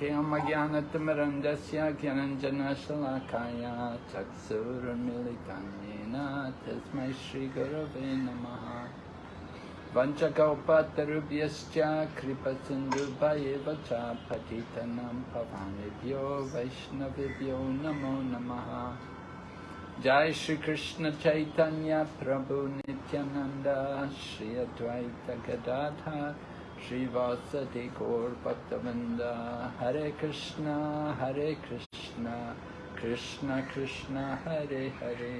Kiyamagyanatamaraندasya Gyananjanashalakaya Chaksuramilitanena Tasmai Shri Gurave Namaha Vanchakaupatarubhyascha Kripasindubhayeva cha Patitanam Pavanebhyo Vaishnavibhyo Namo Namaha Jai Shri Krishna Chaitanya Prabhu Nityananda Shri Advaita Gadadhar Shri Vasati Gaur Bhaktavinda Hare Krishna Hare Krishna Krishna Krishna Hare Hare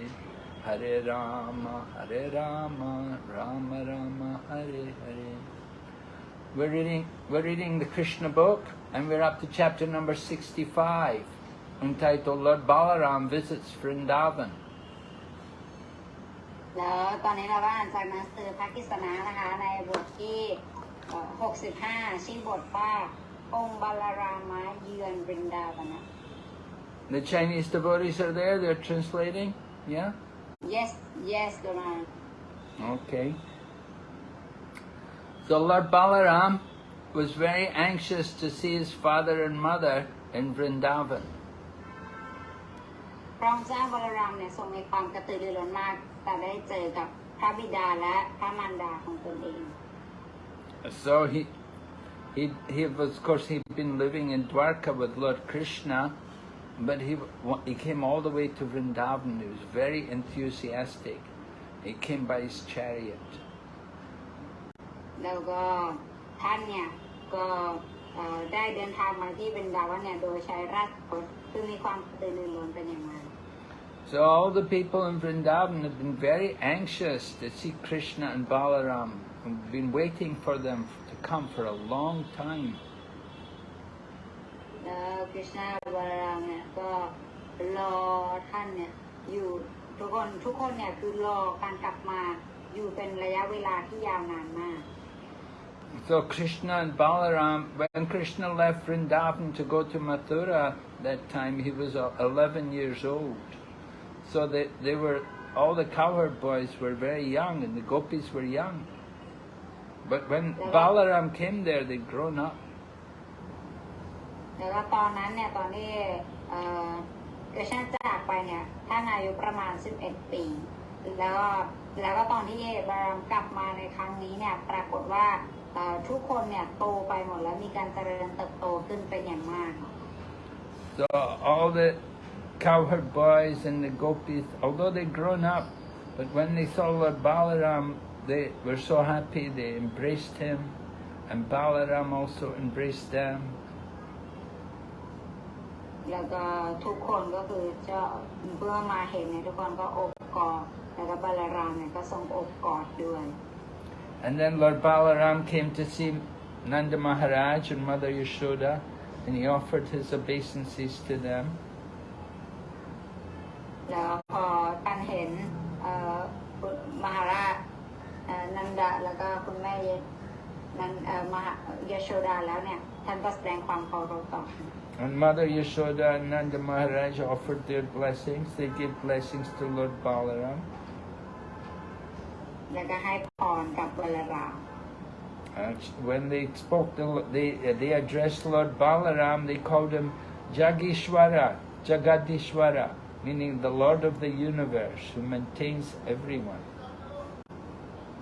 Hare Rama Hare Rama Rama Rama Hare Hare We're reading, we're reading the Krishna book and we're up to chapter number 65 entitled Lord Balaram Visits Vrindavan. แล้วตอนนี้เราก็อ่านจากหนังสือพระกิษณานะคะ ในบทที่เอ่อ 65 ชื่อบทว่าองค์บาลารามะเยือนบรินดาวันนะ The Chinese devotees are there, they're translating, yeah? yes yes โดนา Okay. So Lord Balaram was very anxious to see his father and mother in Vrindavan. พระองค์เจ้าบาลารามเนี่ยทรงมีความกระตือรือร้นมาก แต่ได้เจอกับพระบิดาและพระมารดาของตนเอง So he, he, he was, of course, he'd been living in Dwarka with Lord Krishna, but he, wa- he came all the way to Vrindavan. He was very enthusiastic. He came by his chariot. แล้วก็ท่านเนี่ยก็เอ่อได้เดินทางมาที่บรินดาวันเนี่ยโดยใช้ราชรถคือมีความกระตือรือร้นเป็นอย่างมาก So all the people in Vrindavan have been very anxious to see Krishna and Balaram. and been waiting for them to come for a long time. แล้วคริชนาบาลารามเนี่ยก็รอท่านเนี่ยอยู่ทุกคนทุกคนเนี่ยคือรอการกลับมาอยู่เป็นระยะเวลาที่ยาวนานมาก So Krishna and Balaram, when Krishna left Vrindavan to go to Mathura, that time he was uh, 11 years old. So they, they were, all the cowherd boys were very young and the gopis were young. But when Balaram came there, they'd grown up. แล้วก็ตอนนั้นเนี่ยตอนที่เอ่อคริชนาจากไปเนี่ยท่านอายุประมาณ 11 ปี แล้วก็แล้วก็ตอนที่บาลารามกลับมาในครั้งนี้เนี่ยปรากฏว่าเอ่อทุกคนเนี่ยโตไปหมดแล้วมีการเจริญเติบโตขึ้นเป็นอย่างมาก So all the cowherd boys and the gopis, although they'd grown up, but when they saw Lord Balaram, they were so happy, they embraced him, and Balaram also embraced them. แล้วก็ทุกคนก็คือจะเมื่อมาเห็นเนี่ยทุกคนก็อบกอดแล้วก็บาลารามเนี่ยก็ทรงอบกอดด้วย And then Lord Balaram came to see Nanda Maharaj and Mother Yashoda, and he offered his obeisances to them. แล้วพอท่านเห็นเอ่อคุณมหาราชเอ่อ นันดาแล้วก็คุณแม่เยนันเอ่อมหายโชดาแล้วเนี่ยท่านก็แสดงความเคารพต่อ And Mother Yashoda and Nanda Maharaj offered their blessings. They gave blessings to Lord Balaram. แล้วก็ให้พรกับบาลาราม Uh, when they spoke, to, they, they addressed Lord Balaram, they called him Jagishwara, Jagadishwara, meaning the Lord of the universe who maintains everyone.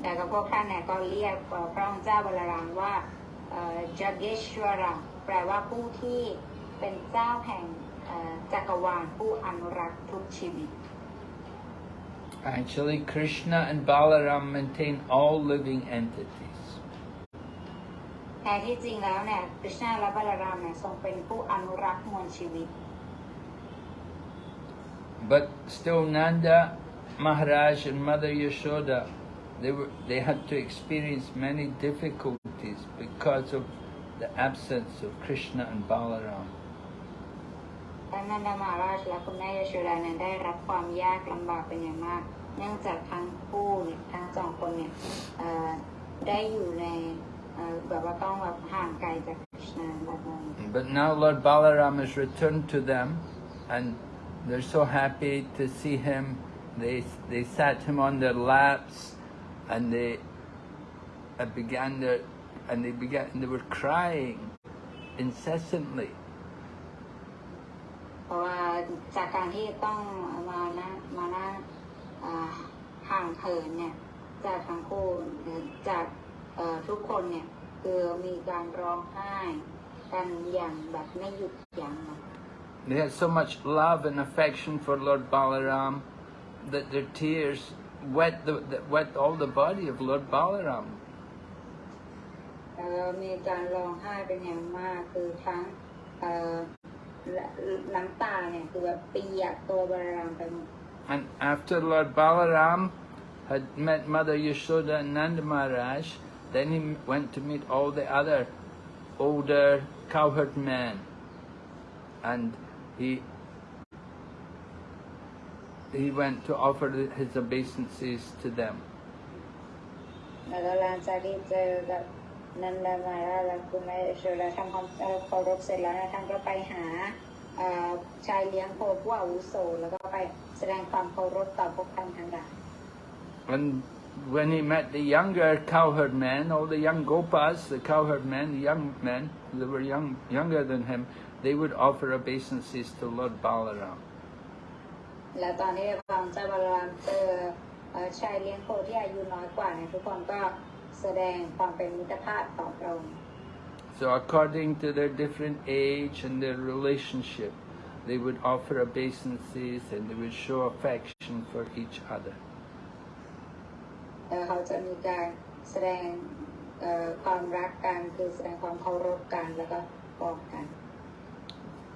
แล้วก็พวกท่านเนี่ยก็เรียกเอ่อพระองค์เจ้าบาลารามว่าจักเกชวราแปลว่าผู้ที่เป็นเจ้าแห่งเอ่อจักรวาลผู้อนุรักษ์ทุกชีวิต Actually, Krishna and Balaram maintain all living entities. แท้ที่จริงแล้วเนี่ยคริชนาและบาลารามเนี่ยทรงเป็นผู้อนุรักษ์มวลชีวิต But still, Nanda Maharaj and Mother Yashoda, they were they had to experience many difficulties because of the absence of Krishna and Balaram. ท่านนันดามาราชและคุณแม่ยโชดาเนี่ยได้รับความยากลำบากเป็นอย่างมาก เนื่องจากทั้งคู่เนี่ยทั้งสองคนเนี่ยเอ่อได้อยู่ในเอ่อแบบว่าต้องแบบห่างไกลจากคริชนาแบบนั้น But now Lord Balaram has returned to them, and they're so happy to see him. They they sat him on their laps, and they uh, began their and they began they were crying incessantly เพราะว่าจากการที่ต้องมานะมานั่งอ่าห่างเหินเนี่ย จากทั้งคู่หรือจากเอ่อทุกคนเนี่ย คือมีการร้องไห้กันอย่างแบบไม่หยุดยั้งเนอะ They had so much love and affection for Lord Balaram that their tears wet, the, that wet all the body of Lord Balaram. แล้วก็มีการร้องไห้เป็นอย่างมากคือทั้งเอ่อและน้ำตาเนี่ยคือแบบเปียกตัวบารามไปหมด And after Lord Balaram had met Mother Yashoda and Nanda Maharaj, then he went to meet all the other older cowherd men. And he he went to offer his obeisances to them. And when he met the younger cowherd men, all the young gopas, the cowherd men, the young men, they were young, younger than him, they would offer obeisances to Lord Balaram. แล้วตอนที่พระองค์เจ้าบาลามเจอเอ่อชายเลี้ยงโคที่อายุน้อยกว่าเนี่ยทุกคนก็แสดงความเป็นมิตรภาพต่อพระองค์ So according to their different age and their relationship, they would offer obeisances and they would show affection for each other. แล้วเขาจะมีการแสดงเอ่อความรักกันคือแสดงความเคารพกันแล้วก็บอกกัน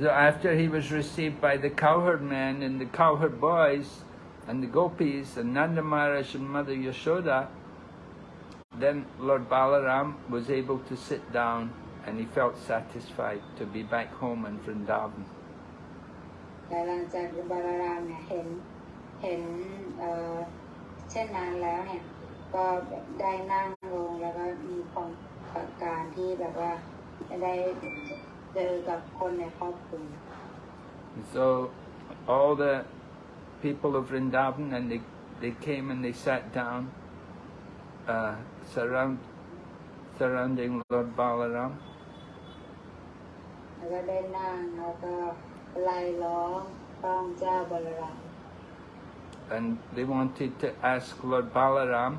So after he was received by the cowherd men and the cowherd boys and the gopis and Nanda Maharaj and Mother Yashoda, then Lord Balaram was able to sit down and he felt satisfied to be back home in Vrindavan. และหลังจากที่บาลารามเนี่ยเห็นเห็นเอ่อเช่นนั้นแล้วเนี่ยก็ได้นั่งลงแล้วก็มีความประการที่แบบว่าได้ เจอกับคนในครอบครัว And so all the people of Vrindavan and they, they came and they sat down uh, surround, surrounding Lord Balaram แล้วก็ได้นั่งแล้วก็ไล่ล้อมพระองค์เจ้าบาลาราม and they wanted to ask Lord Balaram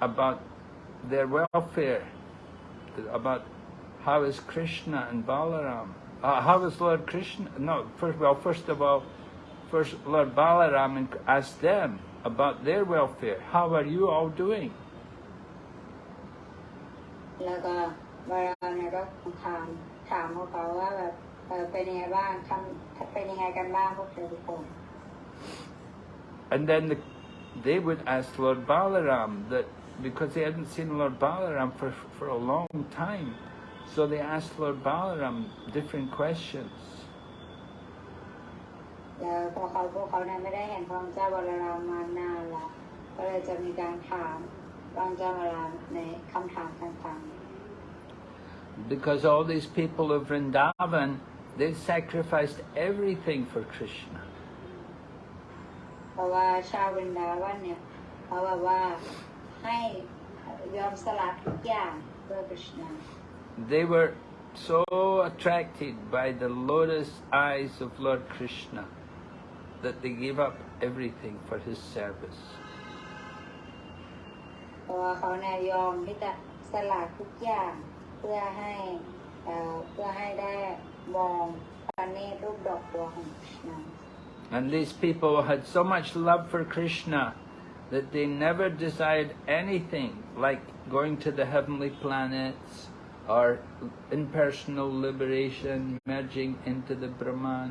about their welfare, about how is Krishna and Balaram, uh, how is Lord Krishna, no, first, well, first of all, first Lord Balaram and asked them about their welfare, how are you all doing? แล้วก็บาลารามเนี่ยก็ถามถามพวกเขาว่าแบบเออเป็นยังไงบ้างทำเป็นยังไงกันบ้างพวกเธอทุกคน And then the, they would ask Lord Balaram that because they hadn't seen Lord Balaram for, for a long time, so they asked Lord Balaram different questions. แล้วพอเขาพวกเขาเนี่ยไม่ได้เห็นพระองค์เจ้าบาลารามมานานแล้วก็เลยจะมีการถามพระองค์เจ้าบาลารามในคำถามต่าง Because all these people of Vrindavan, they sacrificed everything for Krishna. ๆ เพราะว่าชาวบรินดาวันเนี่ยเขาแบบว่าให้ยอมสละทุกอย่างเพื่อคริชนา They were so attracted by the lotus eyes of Lord Krishna that they gave up everything for his service. เพราะว่าเขาเนี่ยยอมที่จะสละทุกอย่างเพื่อให้เอ่อเพื่อให้ได้มองพระเนตรรูปดอกบัวของคริชนา And these people had so much love for Krishna that they never desired anything like going to the heavenly planets or impersonal liberation, merging into the Brahman.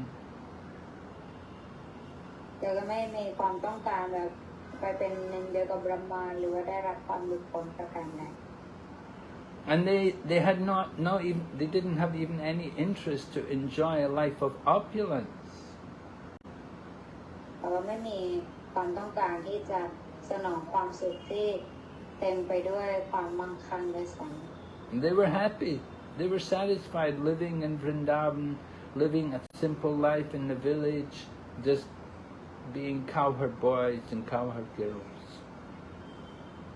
แต่ก็ไม่มีความต้องการแบบไปเป็นหนึ่งเดียวกับบรหมานหรือว่าได้รับความหลุดพ้นประการใด And they, they had not, no even, they didn't have even any interest to enjoy a life of opulence. เขาไม่มีความต้องการที่จะสนองความสุขที่เต็มไปด้วยความมั่งคั่งด้วยซ้ำ And they were happy. They were satisfied living in Vrindavan, living a simple life in the village, just being cowherd boys and cowherd girls.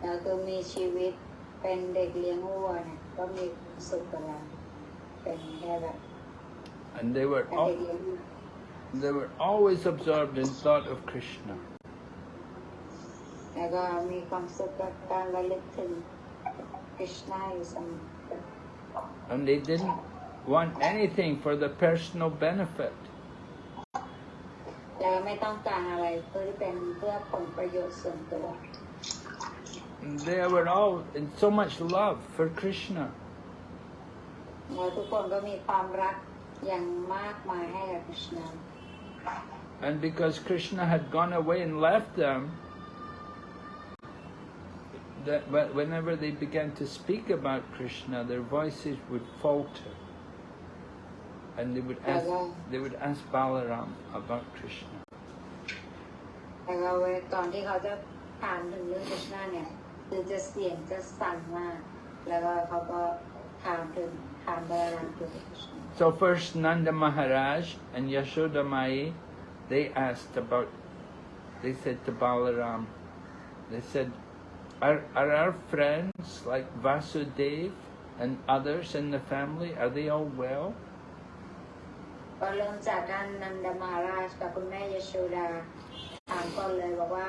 แล้วคือมีชีวิตเป็นเด็กเลี้ยงวัวเนี่ยก็มีความสุขกับเราเป็นแค่แบบ And they were เป็น all, เด็กเลี้ยงวัว they were always absorbed in thought of Krishna. แล้วก็มีความสุขกับการระลึกถึง And they didn't want anything for the personal benefit. They were all in so much love for Krishna. And because Krishna had gone away and left them, that wh- whenever they began to speak about Krishna, their voices would falter. And they would ask, they would ask Balaram about Krishna. แต่ก็เวลาตอนที่เขาจะถามถึงเรื่องคริชนาเนี่ยคือจะเสียงจะสั่นมาก แล้วก็เขาก็ถามถึงถามบาลามถึงคริชนา So first Nanda Maharaj and Yashoda Mai, they asked about, they said to Balaram, they said, are, are our friends like Vasudev and others in the family, are they all well? ก็เริ่มจากท่านนันดามาราชกับคุณแม่ยโชดาถามก่อนเลยบอกว่า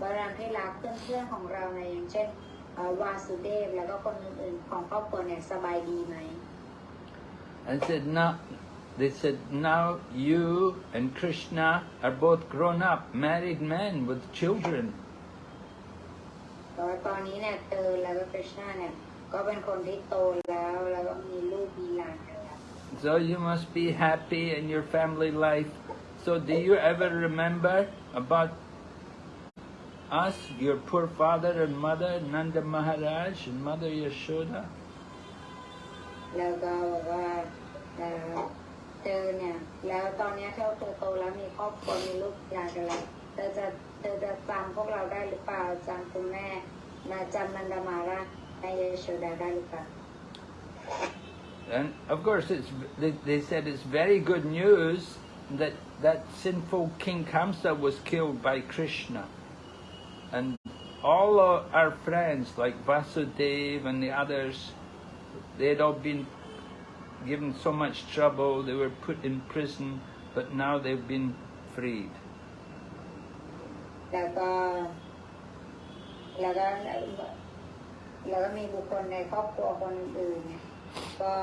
บารามที่รักเพื่อนๆของเราในยอย่างเช่นเอ่อวาสุเดฟแล้วก็คนอื่นๆของครอบครัวเนี่ยสบายดีไหม And said, now, they said, now you and Krishna are both grown up, married men with children. แต่ว่าตอนนี้เนี่ยเตอแล้วก็คริชนาเนี่ยก็เป็นคนที่โตแล้วแล้วก็มีลูกมีหลานกันแล้ว So you must be happy in your family life. So do you ever remember about us, your poor father and mother, Nanda Maharaj and Mother Yashoda? แล้วก็บอกว่าเอ่อเธอเนี่ยแล้วตอนเนี้ยเธอเธอโตแล้วมีครอบครัวมีลูกหลานกันแล้ว เธอจะเธอจะจำพวกเราได้หรือเปล่าจำคุณแม่มาจำนันดามาราในเยโชดาได้หรือเปล่า And of course, it's, they, they said it's very good news that that sinful King Kamsa was killed by Krishna. And all of our friends, like Vasudev and the others, they had all been given so much trouble, they were put in prison, but now they've been freed. แล้วก็ แล้วก็แล้วก็มีบุคคลในครอบครัวคนอื่น ก็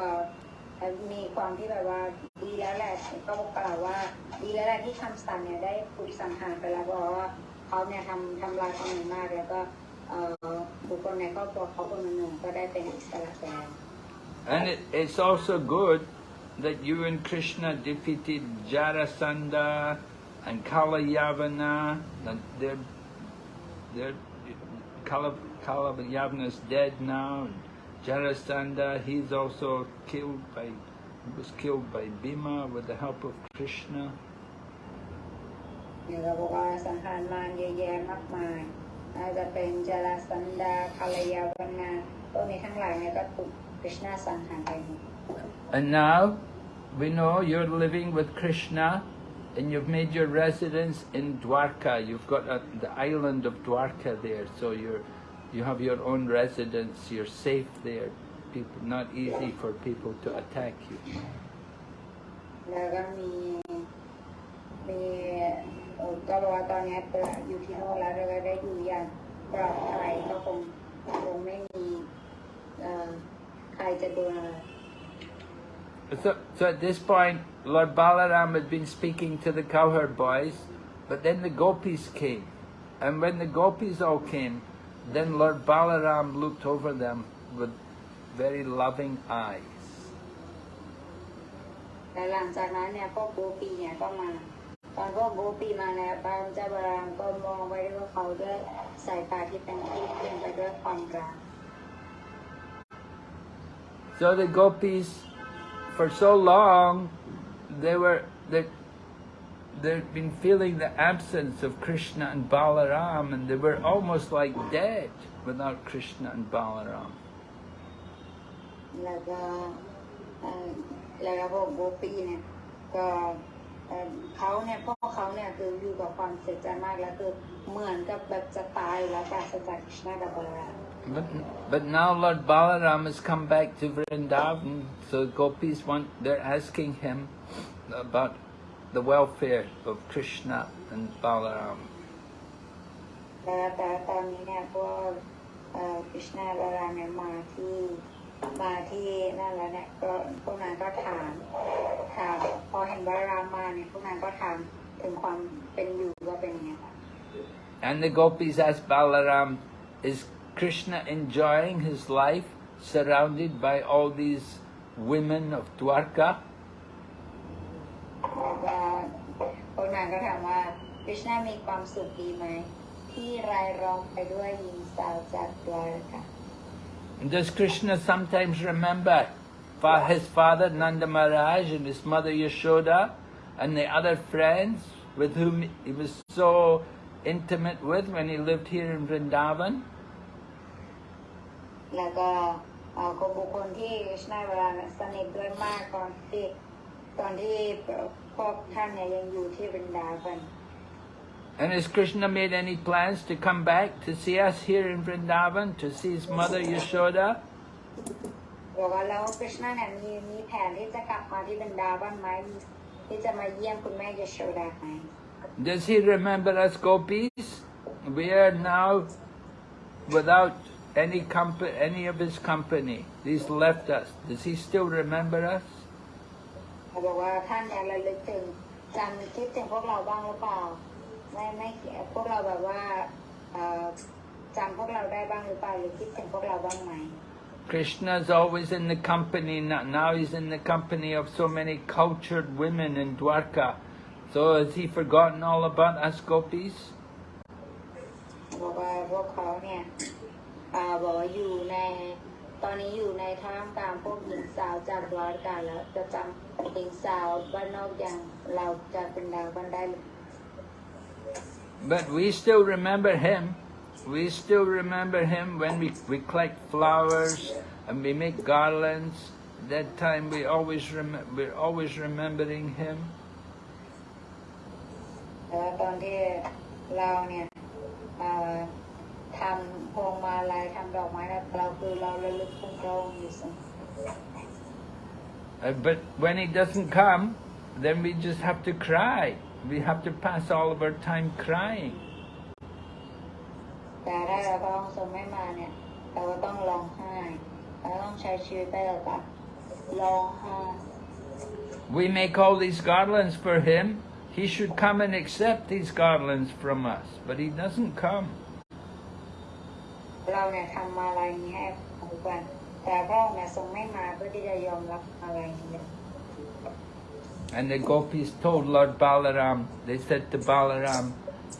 มีความที่แบบว่าดีแล้วแหละก็กล่าวว่า ดีแล้วแหละที่คำสั่งเนี่ยได้ถูกสังหารไปแล้วเพราะว่าเขาเนี่ยทำทำลายคนอื่นมากแล้วก็เออบุคคลในครอบครัวเขาคนหนึ่งก็ได้เป็นอิสระแล้ว And it, it's also good that you and Krishna defeated Jarasandha and Kalayavana. And they're, they're, Kala, Kalayavana's dead now. And Jarasandha, he's also killed by, was killed by Bhima with the help of Krishna. เนี่ยเราบอกว่าสังหารมารเยอะแยะมากมายอาจจะเป็นจาราสันดาคารยาวันนาพวกนี้ทั้งหลายเนี่ยก็ถูกคริชนาสังหารไปหมด And now we know you're living with Krishna and you've made your residence in Dwarka. You've got a, the island of Dwarka there, so you're you have your own residence. You're safe there. People not easy for people to attack you. แล้วก็มีมีเอ่อก็บอกว่าตอนนี้เปิดอยู่ที่โน่นแล้วแล้วก็ได้อยู่อย่างปลอดภัยก็คงคงไม่มีเอ่อใครจะโดนอะไร So, so at this point, Lord Balaram had been speaking to the cowherd boys, but then the gopis came. And when the gopis all came, then Lord Balaram looked over them with very loving eyes. แล้วหลังจากนั้นเนี่ยพวกโบปีเนี่ยก็มา ตอนพวกโบปีมาแล้วพระเจ้าบารามก็มองไปด้วยเขาด้วยสายตาที่เป็นที่เต็มไปด้วยความรัก So the gopis, for so long, they were they they've been feeling the absence of Krishna and Balaram, and they were almost like dead without Krishna and Balaram. แล้วก็เอ่อแล้วก็พวกโบปีเนี่ยก็เอ่อเขาเนี่ยพวกเขาเนี่ยคืออยู่กับความเสียใจมากแล้วคือเหมือนกับแบบจะตายแล้วปราศจากคริชนากับบาลาราม But, but now Lord Balaram has come back to Vrindavan, so gopis want they're asking him about the welfare of Krishna and Balaram. แล้วแต่ตอนนี้เนี่ยพวกเอ่อคริชนาบาลารามเนี่ยมาที่มาที่นั่นแล้วเนี่ยก็พวกนั้นก็ถามถามพอเห็นบาลารามมาเนี่ยพวกนั้นก็ถามถึงความเป็นอยู่ว่าเป็นยังไงบ้าง And the gopis ask Balaram, is Krishna enjoying his life surrounded by all these women of Dwarka? แล้วก็พวกนั้นก็ถามว่าคริชนามีความสุขดีไหม ที่รายล้อมไปด้วยหญิงสาวจากดวารกา And does Krishna sometimes remember fa- his father Nanda Maharaj and his mother Yashoda and the other friends with whom he was so intimate with when he lived here in Vrindavan? แล้วก็เอ่อคนบุคคลที่คริชนาเวลาเนี่ยสนิทด้วยมากตอนที่ตอนที่พวกท่านเนี่ยยังอยู่ที่บรรดาบัน And has Krishna made any plans to come back to see us here in Vrindavan, to see his mother Yashoda? บอกว่าแล้วคริชนาเนี่ยมีมีแผนที่จะกลับมาที่บรรดาบ้านไหมมีที่จะมาเยี่ยมคุณแม่ยโชดาไหม Does he remember us gopis? We are now without any company, any of his company, he's left us. Does he still remember us? Krishna is always in the company, now he's in the company of so many cultured women in Dwarka. So has he forgotten all about us gopis? บอกว่าพวกเขาเนี่ยอ่าบอกว่าอยู่ใน ตอนนี้อยู่ในท่ามกลางพวกหญิงสาวจากร้อยกาแล้วจะจำหญิงสาวบ้านนอกอย่างเราจะเป็นดาวบ้านได้หรือ But we still remember him. We still remember him when we, we collect flowers and we make garlands. At that time we always rem- we're always remembering him. แต่ว่าตอนที่เราเนี่ยเอ่อ ทำพวงมาลัยทำดอกไม้เนี่ยเราคือเราระลึกถึงพระองค์อยู่เสมอ Uh, but when he doesn't come, then we just have to cry. We have to pass all of our time crying. แต่ถ้าพระองค์ทรงไม่มาเนี่ย เราก็ต้องร้องไห้เราต้องใช้ชีวิตไปกับการร้องไห้ We make all these garlands for him. He should come and accept these garlands from us, but he doesn't come. เราเนี่ยทำมาอะไรนี้ให้ทุกวันแต่พระองค์เนี่ยทรงไม่มาเพื่อที่จะยอมรับอะไรนี้ And the gopis told Lord Balaram, they said to Balaram,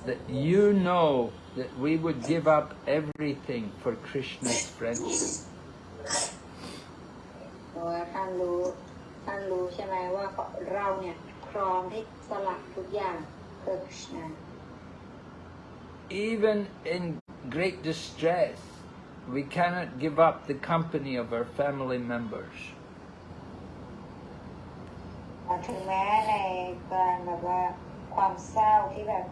that you know that we would give up everything for Krishna's friendship. เพราะว่าท่านรู้ท่านรู้ใช่ไหมว่าเราเนี่ยพร้อมที่สละทุกอย่างเพื่อคริชนา Even in great distress, we cannot give up the company of our family members. ถึงแม้ในการแบบว่าความเศร้าที่แบบ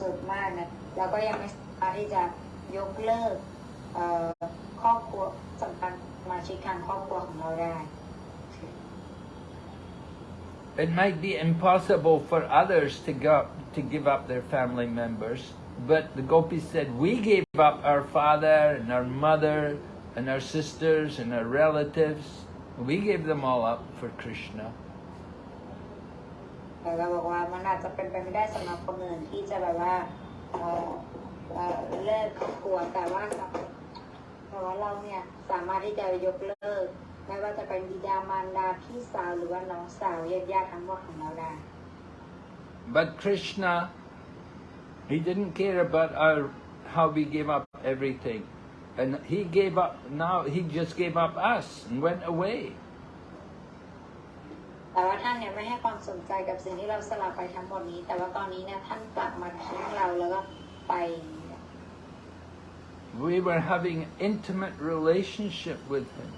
สุดๆมากเนี่ยเราก็ยังไม่สามารถที่จะยกเลิกเอ่อครอบครัวสำคัญสมาชิกทางครอบครัวของเราได้ It might be impossible for others to, go, to give up their family members, but the gopis said, we gave up our father and our mother and our sisters and our relatives. We gave them all up for Krishna. แต่เราบอกว่ามันอาจจะเป็นไปไม่ได้สำหรับคนอื่นที่จะแบบว่าเอ่อเอ่อเลิกครอบครัวแต่ว่าแต่ว่าเราเนี่ยสามารถที่จะยกเลิกไม่ว่าจะเป็นบิดามารดาพี่สาวหรือว่าน้องสาวญาติญาติทั้งหมดของเราได้ But Krishna, he didn't care about our, how we gave up everything. And he gave up, now he just gave up us and went away. แต่ว่าท่านเนี่ยไม่ให้ความสนใจกับสิ่งที่เราสละไปทั้งหมดนี้ แต่ว่าตอนนี้เนี่ยท่านกลับมาทิ้งเราแล้วก็ไป We were having intimate relationship with him.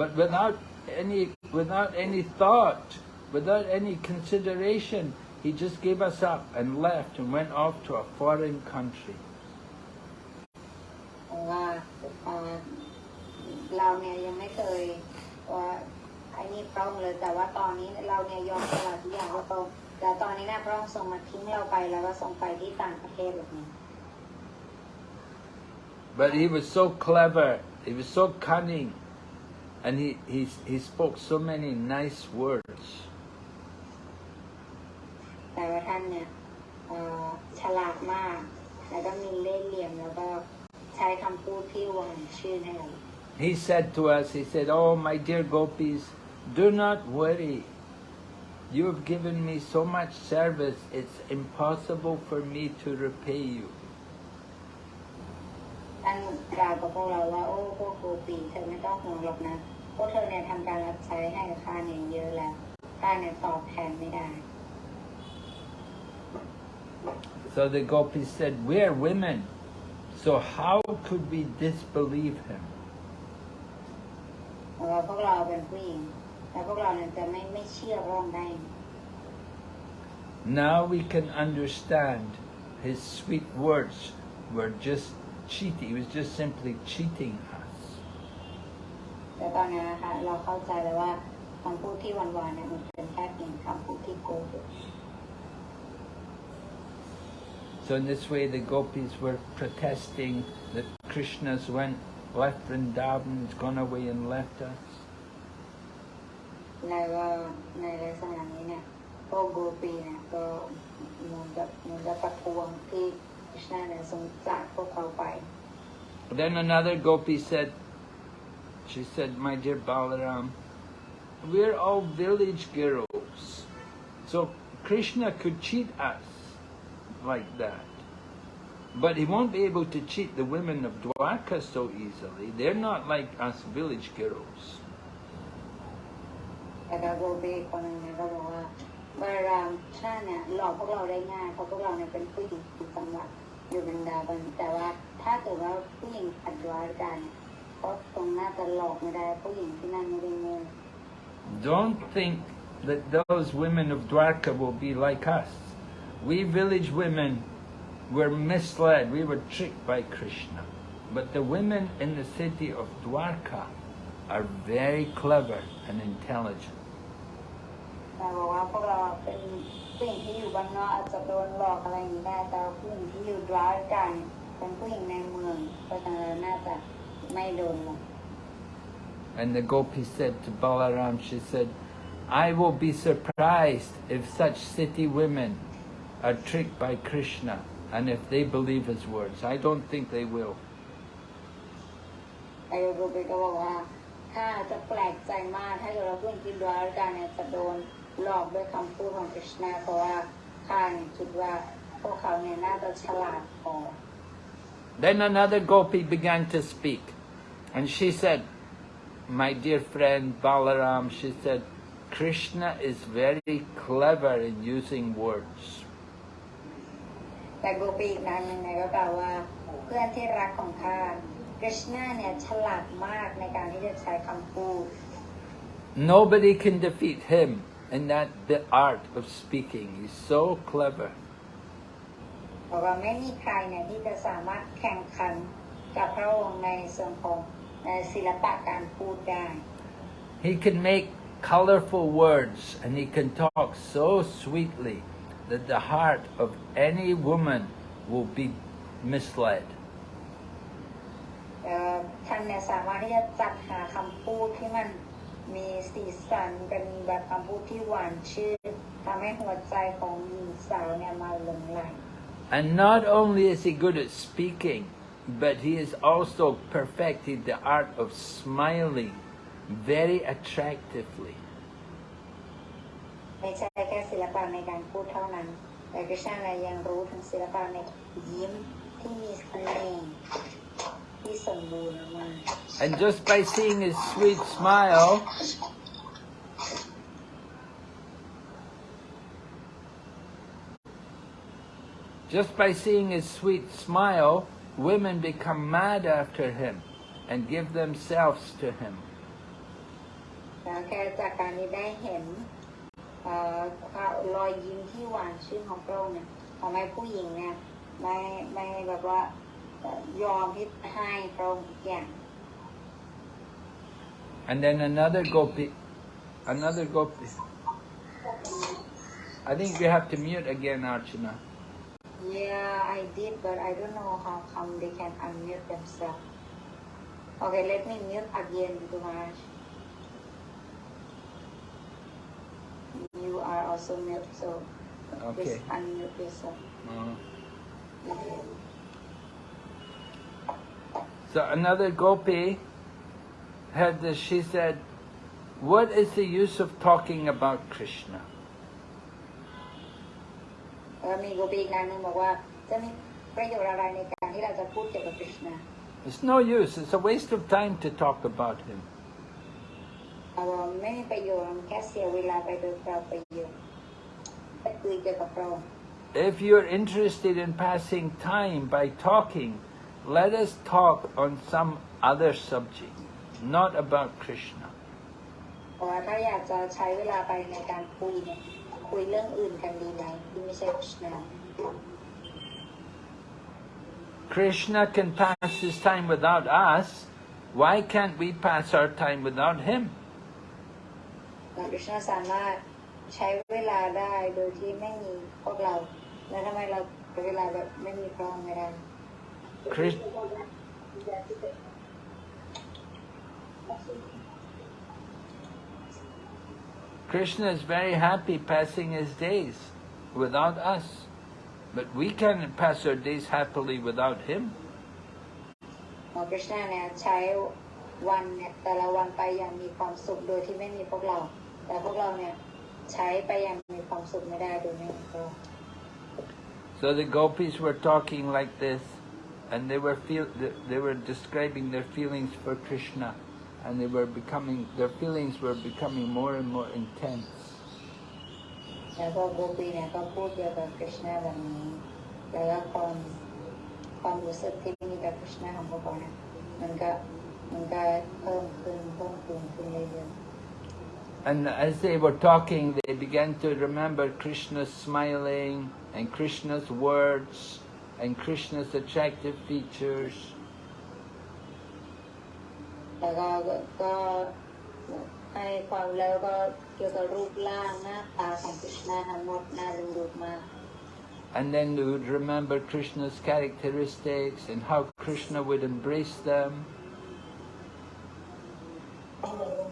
But without any, without any thought, without any consideration, he just gave us up and left and went off to a foreign country. เพราะว่าเอ่อเราเนี่ยยังไม่เคยว่าไอ้นี่พระองค์เลย แต่ว่าตอนนี้เราเนี่ยยอมสละทุกอย่างให้พระองค์แต่ตอนนี้นะพระองค์ทรงมาทิ้งเราไปแล้วก็ทรงไปที่ต่างประเทศแบบนี้ But he was so clever, he was so cunning, and he, he, he spoke so many nice words. แต่ว่าท่านเนี่ยเอ่อฉลาดมาก แล้วก็มีเล่ห์เหลี่ยมแล้วก็ใช้คำพูดที่หวานชื่นให้เรา He said to us, he said, Oh, my dear gopis, do not worry. You have given me so much service, it's impossible for me to repay you. ท่านกล่าวกับพวกเราว่า โอ้พวกโกปีเธอไม่ต้องห่วงหรอกนะ พวกเธอเนี่ยทำการรับใช้ให้กับข้าเนี่ยเยอะแล้วข้าเนี่ยตอบแทนไม่ได้ So the gopis said, We're women, so how could we disbelieve him? เพราะว่าพวกเราเป็นผู้หญิงแล้วพวกเราเนี่ยจะไม่ไม่เชื่อพระองค์ได้ Now we can understand his sweet words were just cheating. He was just simply cheating us. แต่ตอนนี้นะคะเราเข้าใจแล้วว่าคำพูดที่หวานๆเนี่ยมันเป็นแค่เพียงคำพูดที่โกหก So in this way the gopis were protesting that Krishna's went, left Vrindavan, has gone away and left us. แล้วก็ในลักษณะนี้เนี่ยพวกโกปีเนี่ยก็เหมือนกับเหมือนกับประท้วงที่คริชนาเนี่ยทรงจากพวกเขาไป Then another gopi said, she said, my dear Balaram, we're all village girls. So Krishna could cheat us like that. But he won't be able to cheat the women of Dwarka so easily. They're not like us village girls. แต่ก็โกปีอีกคนหนึงเนี่ยก็บอกว่าบารามท่านเนี่ยหลอกพวกเราได้ง่ายเพราะพวกเราเนี่ยเป็นผู้หญิงสำหรับอยู่บรรดาบันแต่ว่าถ้าเกิดว่าผู้หญิงขัดวากันเนี่ยก็คงน่าจะหลอกไม่ได้ผู้หญิงที่นั่นไม่ได้โง่ Don't think that those women of Dwarka will be like us. We village women were misled, we were tricked by Krishna. But the women in the city of Dwarka are very clever and intelligent. แต่บอกว่าพวกเราเป็นผู้หญิงที่อยู่บ้านนอกอาจจะโดนหลอกอะไรอย่างนี้ได้ แต่ว่าผู้หญิงที่อยู่ดรายกันเป็นผู้หญิงในเมืองเพราะฉะนั้นน่าจะไม่โดนหลอก And the gopi said to Balaram, she said, I will be surprised if such city women are tricked by Krishna and if they believe his words. I don't think they will. ไอ้โรเบก็บอกว่าข้าจะแปลกใจมากถ้าเกิดว่าผู้หญิงที่ดรายกันเนี่ยจะโดนหลอกด้วยคำพูดของคริชนาเพราะว่าข้าเนี่ยคิดว่าพวกเขาเนี่ยน่าจะฉลาดพอ Then another gopi began to speak, and she said, My dear friend Balaram, she said, Krishna is very clever in using words. แต่โกปีอีกนางหนึ่งเนี่ยก็กล่าวว่าเพื่อนที่รักของข้าคริชนาเนี่ยฉลาดมากในการที่จะใช้คำพูด Nobody can defeat him in that the art of speaking. He's so clever. เพราะว่าไม่มีใครเนี่ยที่จะสามารถแข่งขันกับพระองค์ในส่วนของเอ่อศิลปะการพูดได้ He can make colorful words and he can talk so sweetly that the heart of any woman will be misled. เอ่อท่านเนี่ยสามารถที่จะจัดหาคำพูดที่มันมีสีสันเป็นแบบคำพูดที่หวานชื่นทำให้หัวใจของหญิงสาวเนี่ยมาหลงไหล And not only is he good at speaking, but he has also perfected the art of smiling very attractively. ไม่ใช่แค่ศิลปะในการพูดเท่านั้น แต่กฤษณายังรู้ถึงศิลปะในยิ้มที่มีเสน่ห์ที่ที่สมบูรณ์มาก And just by seeing his sweet smile, just by seeing his sweet smile, women become mad after him and give themselves to him. รที่ได้เห็นเอ่อความรอยยิ้มที่หวานชื่นของพระองค์เนี่ยทำให้ผู้หญิงเนี่ยไม่ไม่แบบว่าเอ่อยอมที่ให้พระองค์ทุกอย่าง And then another gopi, another gopi. I think we have to mute again, Archana. Yeah, I did, but I don't know how come they can unmute themselves. Okay, let me mute again, Dumaraj. You are also mute, so Okay. please unmute yourself. Uh, So another gopi had this, she said, what is the use of talking about Krishna? แล้วมีโกปีอีกนางหนึงบอกว่าจะมีประโยชน์อะไรในการที่เราจะพูดเกี่ยวกับคริชนา It's no use, it's a waste of time to talk about him. เราไม่มีประโยชน์มันแค่เสียเวลาไปโดยเปล่าประโยชน์ไปคุยเกี่ยวกับเรา If you're interested in passing time by talking, let us talk on some other subject, not about Krishna. เพราะว่าถ้าอยากจะใช้เวลาไปในการคุยเนี่ยคุยเรื่องอื่นกันดีไหมที่ไม่ใช่คริชนา Krishna can pass his time without us. Why can't we pass our time without him? คริชนาสามารถใช้เวลาได้โดยที่ไม่มีพวกเรา แล้วทำไมเราใช้เวลาแบบไม่มีพระองค์ไม่ได้ Krish- Krishna is very happy passing his days without us. But we can pass our days happily without him. หมอคริชนาเนี่ยใช้วันเนี่ยแต่ละวันไปอย่างมีความสุขโดยที่ไม่มีพวกเรา แต่พวกเราเนี่ยใช้ไปอย่างมีความสุขไม่ได้โดยไม่มีพระองค์ So the gopis were talking like this, and they were feel they were describing their feelings for Krishna, and they were becoming their feelings were becoming more and more intense. แล้วก็โกปีเนี่ยก็พูดเกี่ยวกับคริชนาแบบนี้ แล้วก็ความความรู้สึกที่มีกับคริชนาของพวกเขาเนี่ยมันก็มันก็เพิ่มขึ้นเพิ่มขึ้นขึ้นเรื่อย and as they were talking, they began to remember Krishna's smiling and Krishna's words and Krishna's attractive features. And then they would remember Krishna's characteristics and how Krishna would embrace them. Oh.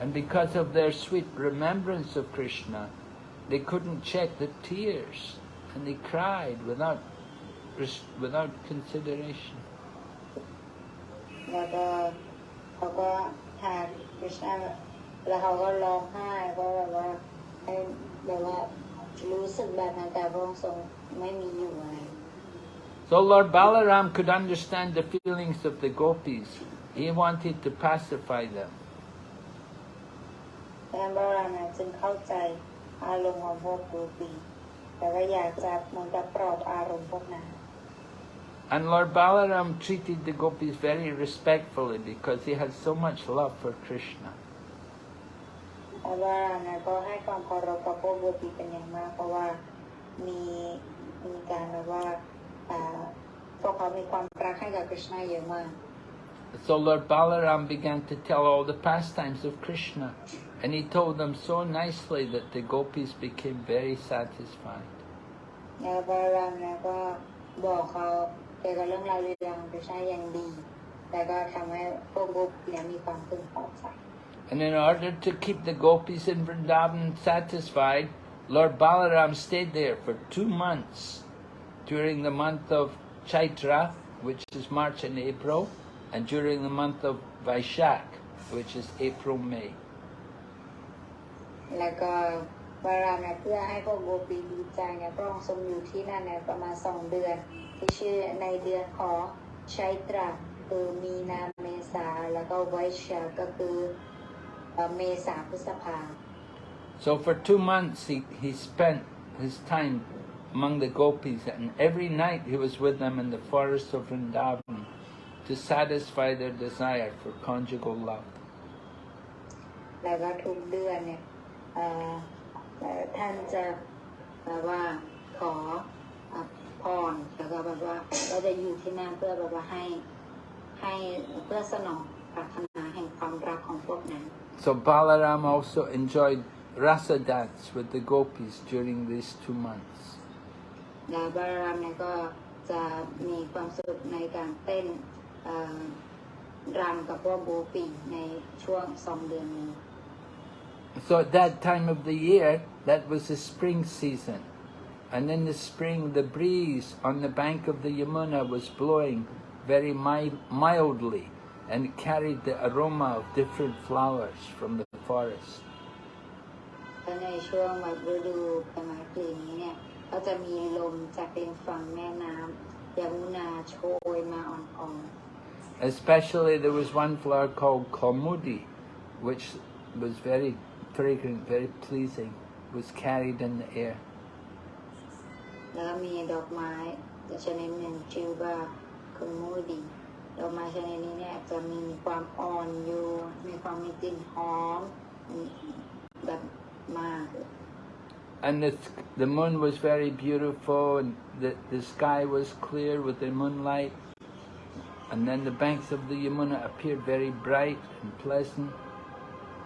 And because of their sweet remembrance of Krishna, they couldn't check the tears and they cried without res- without consideration. แล้วก็เขาก็ทานคริชนาแล้วเขาก็ร้องไห้ก็แบบว่าให้แบบว่ารู้สึกแบบนั้นแต่พระองค์ทรงไม่มีอยู่อะไร So Lord Balaram could understand the feelings of the gopis. He wanted to pacify them. ดังนั้นพระรานะจึงเข้าใจอารมณ์ของพวกกูปีแต่ว่าอยากจะเหมันจะปลอบอารมณ์พวกนั้น And Lord Balaram treated the gopis very respectfully because he had so much love for Krishna. แต่ว่านะก็ให้ความเคารพกับพวกกูปีเป็นอย่างมาก เพราะว่ามีมีการแบบว่าอ่าพวกเขามีความรักให้กับคริชนาเยอะมาก So Lord Balaram began to tell all the pastimes of Krishna, and he told them so nicely that the gopis became very satisfied. แล้วพระรามนะก็บอกเขาเกี่ยวกับเรื่องราวเรื่องของคริชนาอย่างดี แล้วก็ทำให้พวกโกปีเนี่ยมีความพึงพอใจ And in order to keep the gopis in Vrindavan satisfied, Lord Balaram stayed there for two months during the month of Chaitra, which is March and April, and during the month of Vaishak, which is April, May. แล้วก็บารามเนี่ยเพื่อให้พวกโกปีดีใจเนี่ยพระองค์ทรงอยู่ที่นั่นเนี่ยประมาณสองเดือน ที่ชื่อในเดือนของชัยตราคือมีนาเมษาแล้วก็ไวชาก็คือเอ่อเมษาพฤษภา So for two months he, he spent his time among the gopis, and every night he was with them in the forest of Vrindavan to satisfy their desire for conjugal love. แล้วก็ทุกเดือนเนี่ยเอ่อเอ่อ ท่านจะแบบว่าขอเอ่อพรแล้วก็แบบว่าก็จะอยู่ที่นั่นเพื่อแบบว่าให้ให้เพื่อสนองปรารถนาแห่งความรักของพวกนั้น So Balaram also enjoyed rasa dance with the gopis during these two months. แล้วบารามเนี่ยก็จะมีความสุขในการเต้นเอ่อรำกับพวกโบปีในช่วงสองเดือนนี้ So at that time of the year, that was the spring season. And in the spring, the breeze on the bank of the Yamuna was blowing very mildly and carried the aroma of different flowers from the forest. Especially there was one flower called Kaumudi, which was very fragrant, very pleasing, was carried in the air. ๆ แล้วก็มีดอกไม้ชนิดหนึ่งชื่อว่าคุณมูดีดอกไม้ชนิดนี้เนี่ยจะมีความอ่อนโยนมีความมีกลิ่นหอมแบบมาก And the, the moon was very beautiful, and the, the sky was clear with the moonlight. And then the banks of the Yamuna appeared very bright and pleasant.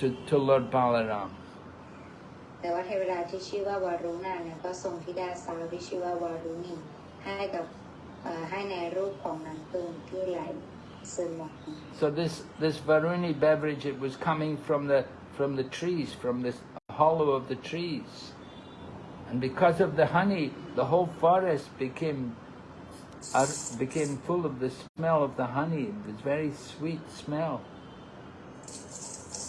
to, to Lord Balaram. แต่ว่าเทวดาที่ชื่อว่าวารุณาเนี่ยก็ทรงธิดาสาวที่ชื่อว่าวารุณีให้กับเอ่อให้ในรูปของน้ำพึ่งที่ไหลซึมออกมา So this, this Varuni beverage, it was coming from the, from the trees, from this hollow of the trees. And because of the honey, the whole forest became, uh, became full of the smell of the honey. It was very sweet smell.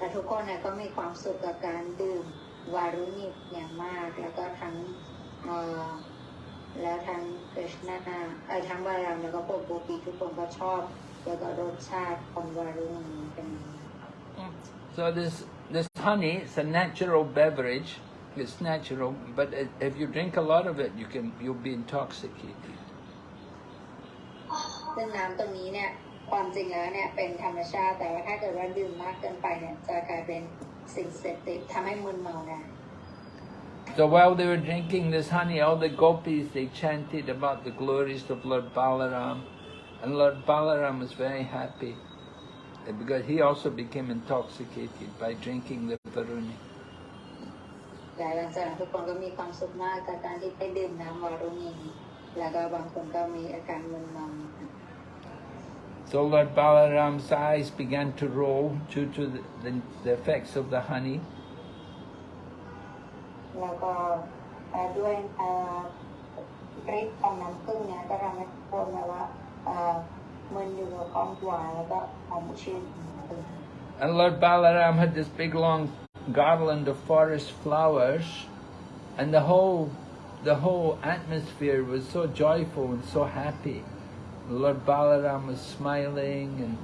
แต่ทุกคนเนี่ยก็มีความสุขกับการดื่มวารุณีอย่างมาก แล้วก็ทั้งเอ่อแล้วทั้งกฤษณาเอ่อทั้งบาลารามแล้วก็พวกโกปีทุกคนก็ชอบแล้วก็รสชาติของวารุณีเป็นอย่างมาก So this this honey, it's a natural beverage. It's natural, but i- if you drink a lot of it, you can you'll be intoxicated. ซึ่งน้ำตรงนี้เนี่ย ความจริงแล้วเนี่ยเป็นธรรมชาติ แต่ว่าถ้าเกิดว่าดื่มมากเกินไปเนี่ยจะกลายเป็นสิ่งเสพติดทำให้มึนเมาได้ So while they were drinking this honey, all the gopis they chanted about the glories of Lord Balaram, and Lord Balaram was very happy uh, because he also became intoxicated by drinking the Varuni. และหลังจากนั้นทุกคนก็มีความสุขมากกับการที่ได้ดื่มน้ำวารุณีแล้วก็บางคนก็มีอาการมึนเมา So Lord Balaram's eyes began to roll due to the, the, the effects of the honey. แล้วก็เอ่อด้วยเอ่อฤทธิ์ของน้ำผึ้งเนี่ยก็ทำให้ทุกคนแบบว่าเอ่อ มันอยู่กับของหวานแล้วก็หอมชื่น And Lord Balaram had this big long garland of forest flowers, and the whole the whole atmosphere was so joyful and so happy. Lord Balaram was smiling and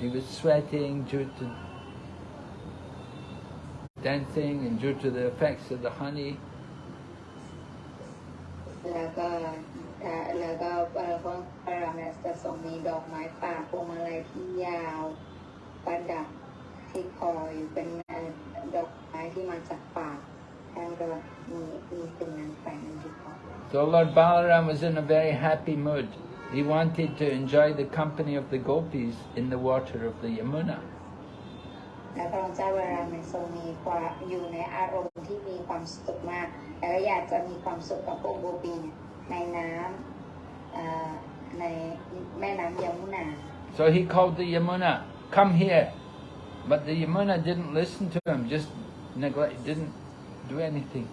he was sweating due to dancing and due to the effects of the honey. แล้วก็เอ่อแล้วก็เอ่อพระพระรามเนี่ยจะทรงมีดอกไม้ป่าพวงมาลัยที่ยาวประดับที่คออยู่เป็นเอ่อดอกไม้ที่มาจากป่าท่านก็มีมีสิ่งนั้นแฝงอยู่ที่คอ So Lord Balaram was in a very happy mood. He wanted to enjoy the company of the gopis in the water of the Yamuna. และพระองค์เจ้าวรามเนี่ยทรงมีความอยู่ในอารมณ์ที่มีความสุขมากแล้วก็อยากจะมีความสุขกับพวกโกปีเนี่ยในน้ำเอ่อในแม่น้ำยมุนา So he called the Yamuna, come here. But the Yamuna didn't listen to him, just neglect, didn't do anything.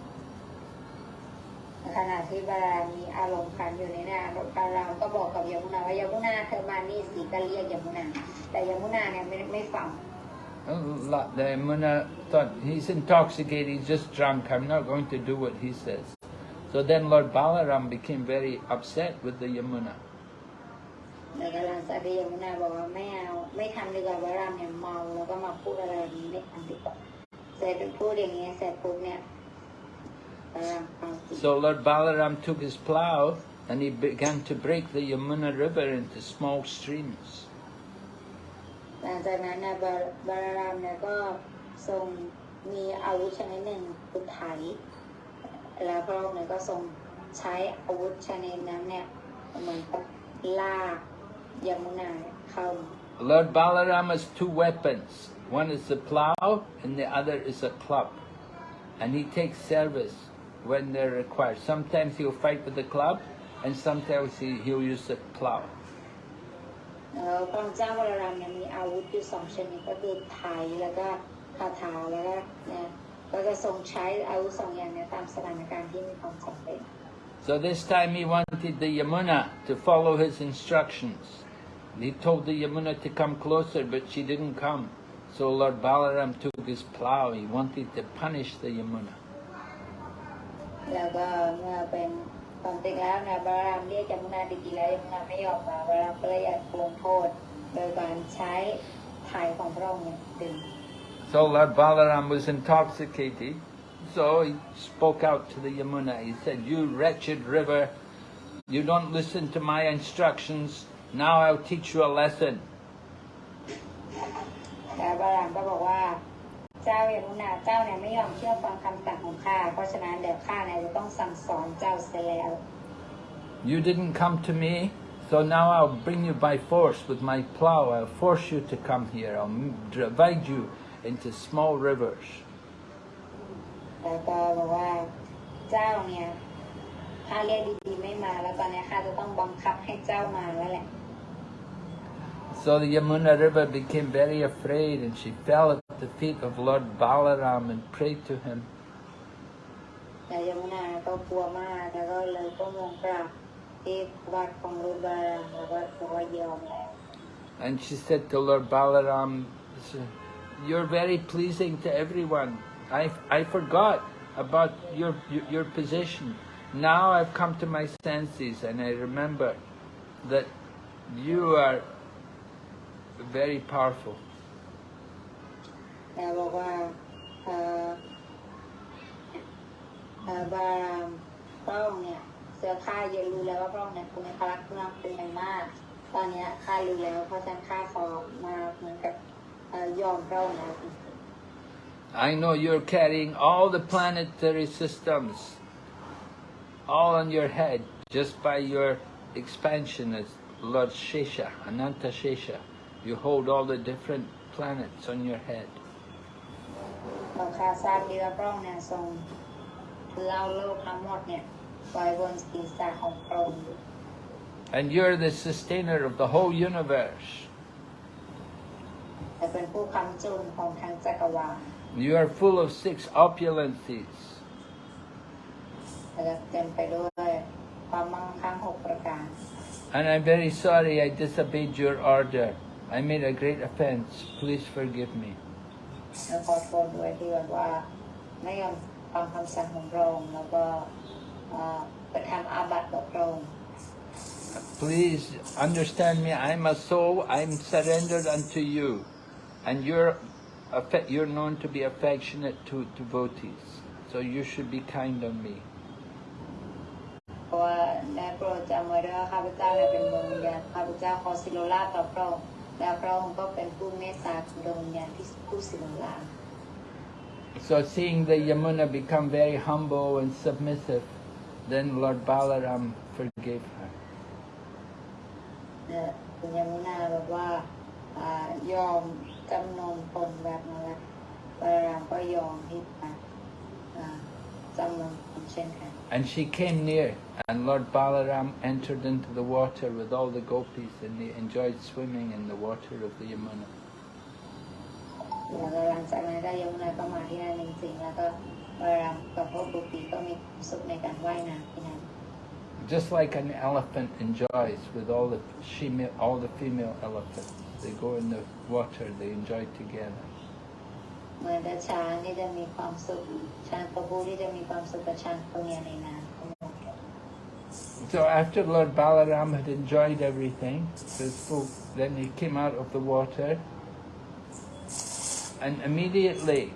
ขณะที่บารามมีอารมณ์ขันอยู่ในน้ำบารามก็บอกกับยมุนาว่ายมุนาเธอมานี่สิก็เรียกยมุนา แต่ยมุนาเนี่ยไม่ไม่ฟัง Uh, la- The Yamuna thought, he's intoxicated, he's just drunk, I'm not going to do what he says. So then Lord Balaram became very upset with the Yamuna. แล้วก็หลังจากที่ยมุนาบอกว่าไม่เอาไม่ทำดีกว่าบารามเนี่ยเมาแล้วก็มาพูดอะไรแบบนี้ไม่ทำดีกว่าเสร็จพูดอย่างนี้เสร็จปุ๊บเนี่ยบารามฟังสิ So Lord Balaram took his plough and he began to break the Yamuna river into small streams. หลังจากนั้นนะบาบารามเนี่ยก็ทรงมีอาวุธชนิดหนึ่งคือไถ แล้วพระองค์เนี่ยก็ทรงใช้อาวุธชนิดนั้นเนี่ยเหมือนกับลากยมุนาเนี่ยเข้า Lord Balaram has two weapons. One is the plough and the other is a club. And he takes service when they're required. Sometimes he'll fight with the club and sometimes he, he'll use the plough. แล้วพระองค์เจ้าวรรามเนี่ยมีอาวุธอยู่สองชนิดก็คือไถแล้วก็คาถาแล้วก็เนี่ยก็จะทรงใช้อาวุธสองอย่างเนี่ยตามสถานการณ์ที่มีความจำเป็น So this time he wanted the Yamuna to follow his instructions. He told the Yamuna to come closer, but she didn't come. So Lord Balaram took his plough. He wanted to punish the Yamuna. แล้วก็เมื่อเป็นความจริงแล้วนะบารามเรียกยมุนาดีๆแล้วยมุนาไม่ยอมมาบารามก็เลยอยากลงโทษโดยการใช้ไถ่ของพระองค์เนี่ยดึง So Lord Balaram was intoxicated. So he spoke out to the Yamuna. He said, You wretched river, you don't listen to my instructions. Now I'll teach you a lesson. แล้วบารามก็บอกว่าเจ้ายมุนาเจ้าเนี่ยไม่ยอมเชื่อฟังคำสั่งของข้า เพราะฉะนั้นเดี๋ยวข้าเนี่ยจะต้องสั่งสอนเจ้าเสียแล้ว You didn't come to me, so now I'll bring you by force with my plow. I'll force you to come here. I'll m- divide you into small rivers. แล้วก็บอกว่าเจ้าเนี่ยข้าเรียกดีๆไม่มาแล้วตอนนี้ข้าจะต้องบังคับให้เจ้ามาแล้วแหละ So the Yamuna River became very afraid and she fell at the feet of Lord Balaram and prayed to him. And she said to Lord Balaram, you're very pleasing to everyone. I, I forgot about your, your, your position. Now I've come to my senses and I remember that you are very powerful. แล้วบอกว่าเอ่อเอ่อบารามพระองค์เนี่ยเสือข้าเยอะรู้แล้วว่าพระองค์เนี่ยคุณในพลักษณ์เป็นอย่างมาก ตอนเนี้ยข้ารู้แล้วเพราะฉะนั้นข้าขอมาเหมือนกับเอ่อยอมพระองค์แล้ว I know you're carrying all the planetary systems all on your head just by your expansion as Lord Shesha, Ananta Shesha. You hold all the different planets on your head. เราข้าทราบดีว่าพระองค์เนี่ยทรงคือเอาโลกทั้งหมดเนี่ยไว้บนศีรษะของพระองค์ And you're the sustainer of the whole universe. แต่เป็นผู้ค้ำจุนของทั้งจักรวาล You are full of six opulences. และเต็มไปด้วยความมั่งคั่งหกประการ And I'm very sorry I disobeyed your order. I made a great offense. Please forgive me. แล้วขอโทษด้วยที่แบบว่าไม่ยอมฟังคำสั่งของพระองค์แล้วก็เอ่อกระทำอาบัติต่อพระองค์ Please understand me. I'm a soul. I'm surrendered unto you. And you're, affe- you're known to be affectionate to devotees. So you should be kind on me. เพราะว่าได้โปรดจำไว้ด้วยว่าข้าพเจ้าเนี่ยเป็นดวงวิญญาณข้าพเจ้าขอสิโรราชต่อพระองค์ และพระองค์ก็เป็นผู้เมตตาของดวงวิญญาณที่ผู้สิโรราช So seeing the Yamuna become very humble and submissive, then Lord Balaram forgave her. เนี่ยคุณยมุนาแบบว่าอ่ายอมจำนนตนแบบนั้นแหละพระรามก็ยอมที่จะอ่าจำนนตนเช่นกัน And she came near, and Lord Balaram entered into the water with all the gopis, and they enjoyed swimming in the water of the Yamuna. แล้วก็หลังจากนั้นได้ยมุนาก็มาที่นั่นจริงๆแล้วก็พระรามกับพวกบุตรีก็มีความสุขในการว่ายน้ำที่นั่น Just like an elephant enjoys with all the female, all the female elephants. They go in the water, they enjoy together. เหมือนแต่ช้างที่จะมีความสุขช้างตัวผู้ที่จะมีความสุขกับช้างตัวเมียในน้ำทั้งหมด So after Lord Balaram had enjoyed everything, the folk, then he came out of the water, and immediately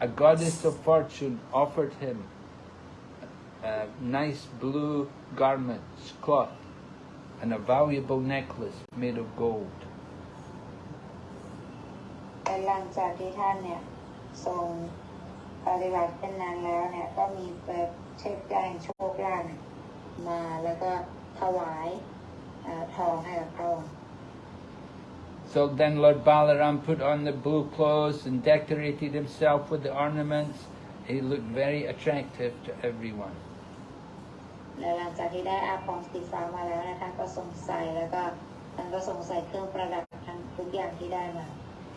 a goddess of fortune offered him a nice blue garments, cloth, and a valuable necklace made of gold. แต่หลังจากที่ท่านเนี่ยทรงปฏิบัติเป็นนานแล้วเนี่ยก็มีแบบเทพเจ้าแห่งโชคลาภเนี่ยมาแล้วก็ถวายเอ่อทองให้กับพระองค์ So then Lord Balaram put on the blue clothes and decorated himself with the ornaments. He looked very attractive to everyone. และหลังจากที่ได้อาภรณ์สีฟ้ามาแล้วนะท่านก็ทรงใส่แล้วก็ท่านก็ทรงใส่เครื่องประดับทั้งทุกอย่างที่ได้มา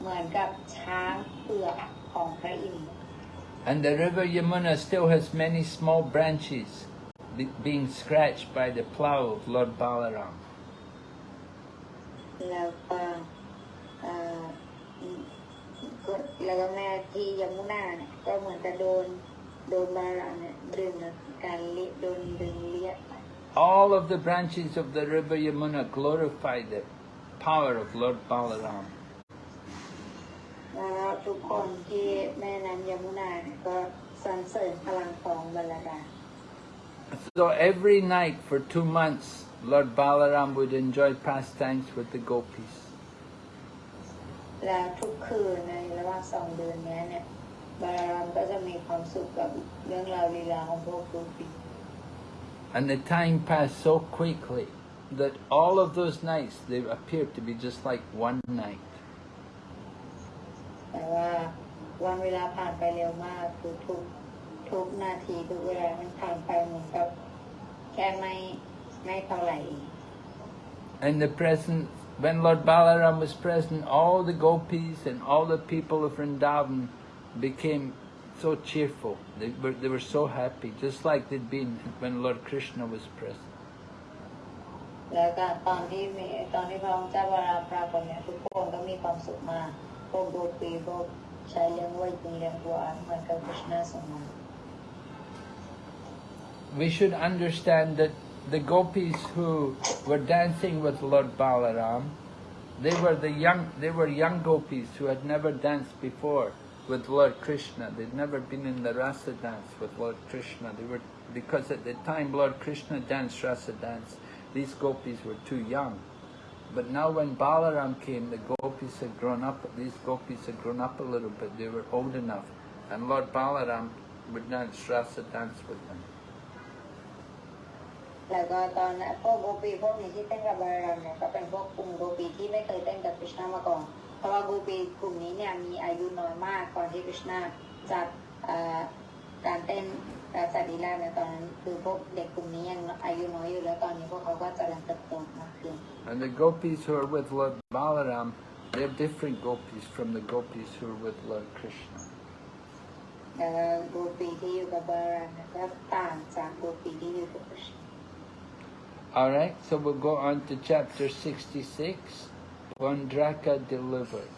เหมือนกับช้างเผือกของพระอินทร์ And the river Yamuna still has many small branches be- being scratched by the plough of Lord Balaram. แล้วก็เอ่อก็แล้วก็แม่ที่ยมุนาเนี่ยก็เหมือนกับโดนโดนบารามเนี่ยดึงการเลี้ยโดนดึงเลี้ย All of the branches of the river Yamuna glorify the power of Lord Balaram. แล้วก็ทุกคนที่แม่น้ำยมุนาเนี่ยก็สรรเสริญพลังของบรรดา So every night for two months, Lord Balaram would enjoy pastimes with the gopis. แล้วทุกคืนในระหว่างสองเดือนเนี้ยเนี่ยบารามก็จะมีความสุขกับเรื่องราวลีลาของพวกลูกปี And the time passed so quickly that all of those nights, they appeared to be just like one night. แต่ว่าวันเวลาผ่านไปเร็วมากคือทุกทุกนาทีทุกเวลามันผ่านไปเหมือนกับแค่ไม่ไม่เท่าไหร่เอง In the present, when Lord Balaram was present, all the gopis and all the people of Vrindavan became so cheerful. They were, they were so happy, just like they'd been when Lord Krishna was present. แล้วก็ตอนที่มีตอนที่พระองค์เจ้าวรามปรากฏเนี่ยทุกคนก็มีความสุขมาก We should understand that the gopis who were dancing with Lord Balaram, they were the young, they were young gopis who had never danced before with Lord Krishna. They'd never been in the rasa dance with Lord Krishna. They were because at the time Lord Krishna danced rasa dance, these gopis were too young. But now when Balaram came, the gopis had grown up. These gopis had grown up a little bit. They were old enough, and Lord Balaram would dance rasa dance with them. แล้วก็ตอนนั้นพวกโกปีพวกนี้ที่เต้นกับบารัมเนี่ยก็เป็นพวกกลุ่มโกปีที่ไม่เคยเต้นกับคริชนามาก่อน เพราะว่าโกปีกลุ่มนี้เนี่ยมีอายุน้อยมากก่อนที่คริชนาจัดเอ่อการเต้น and the gopis who are with Lord Balaram, they're different gopis from the gopis who are with Lord Krishna. Alright, so we'll go on to chapter 66, Pundraka Delivered.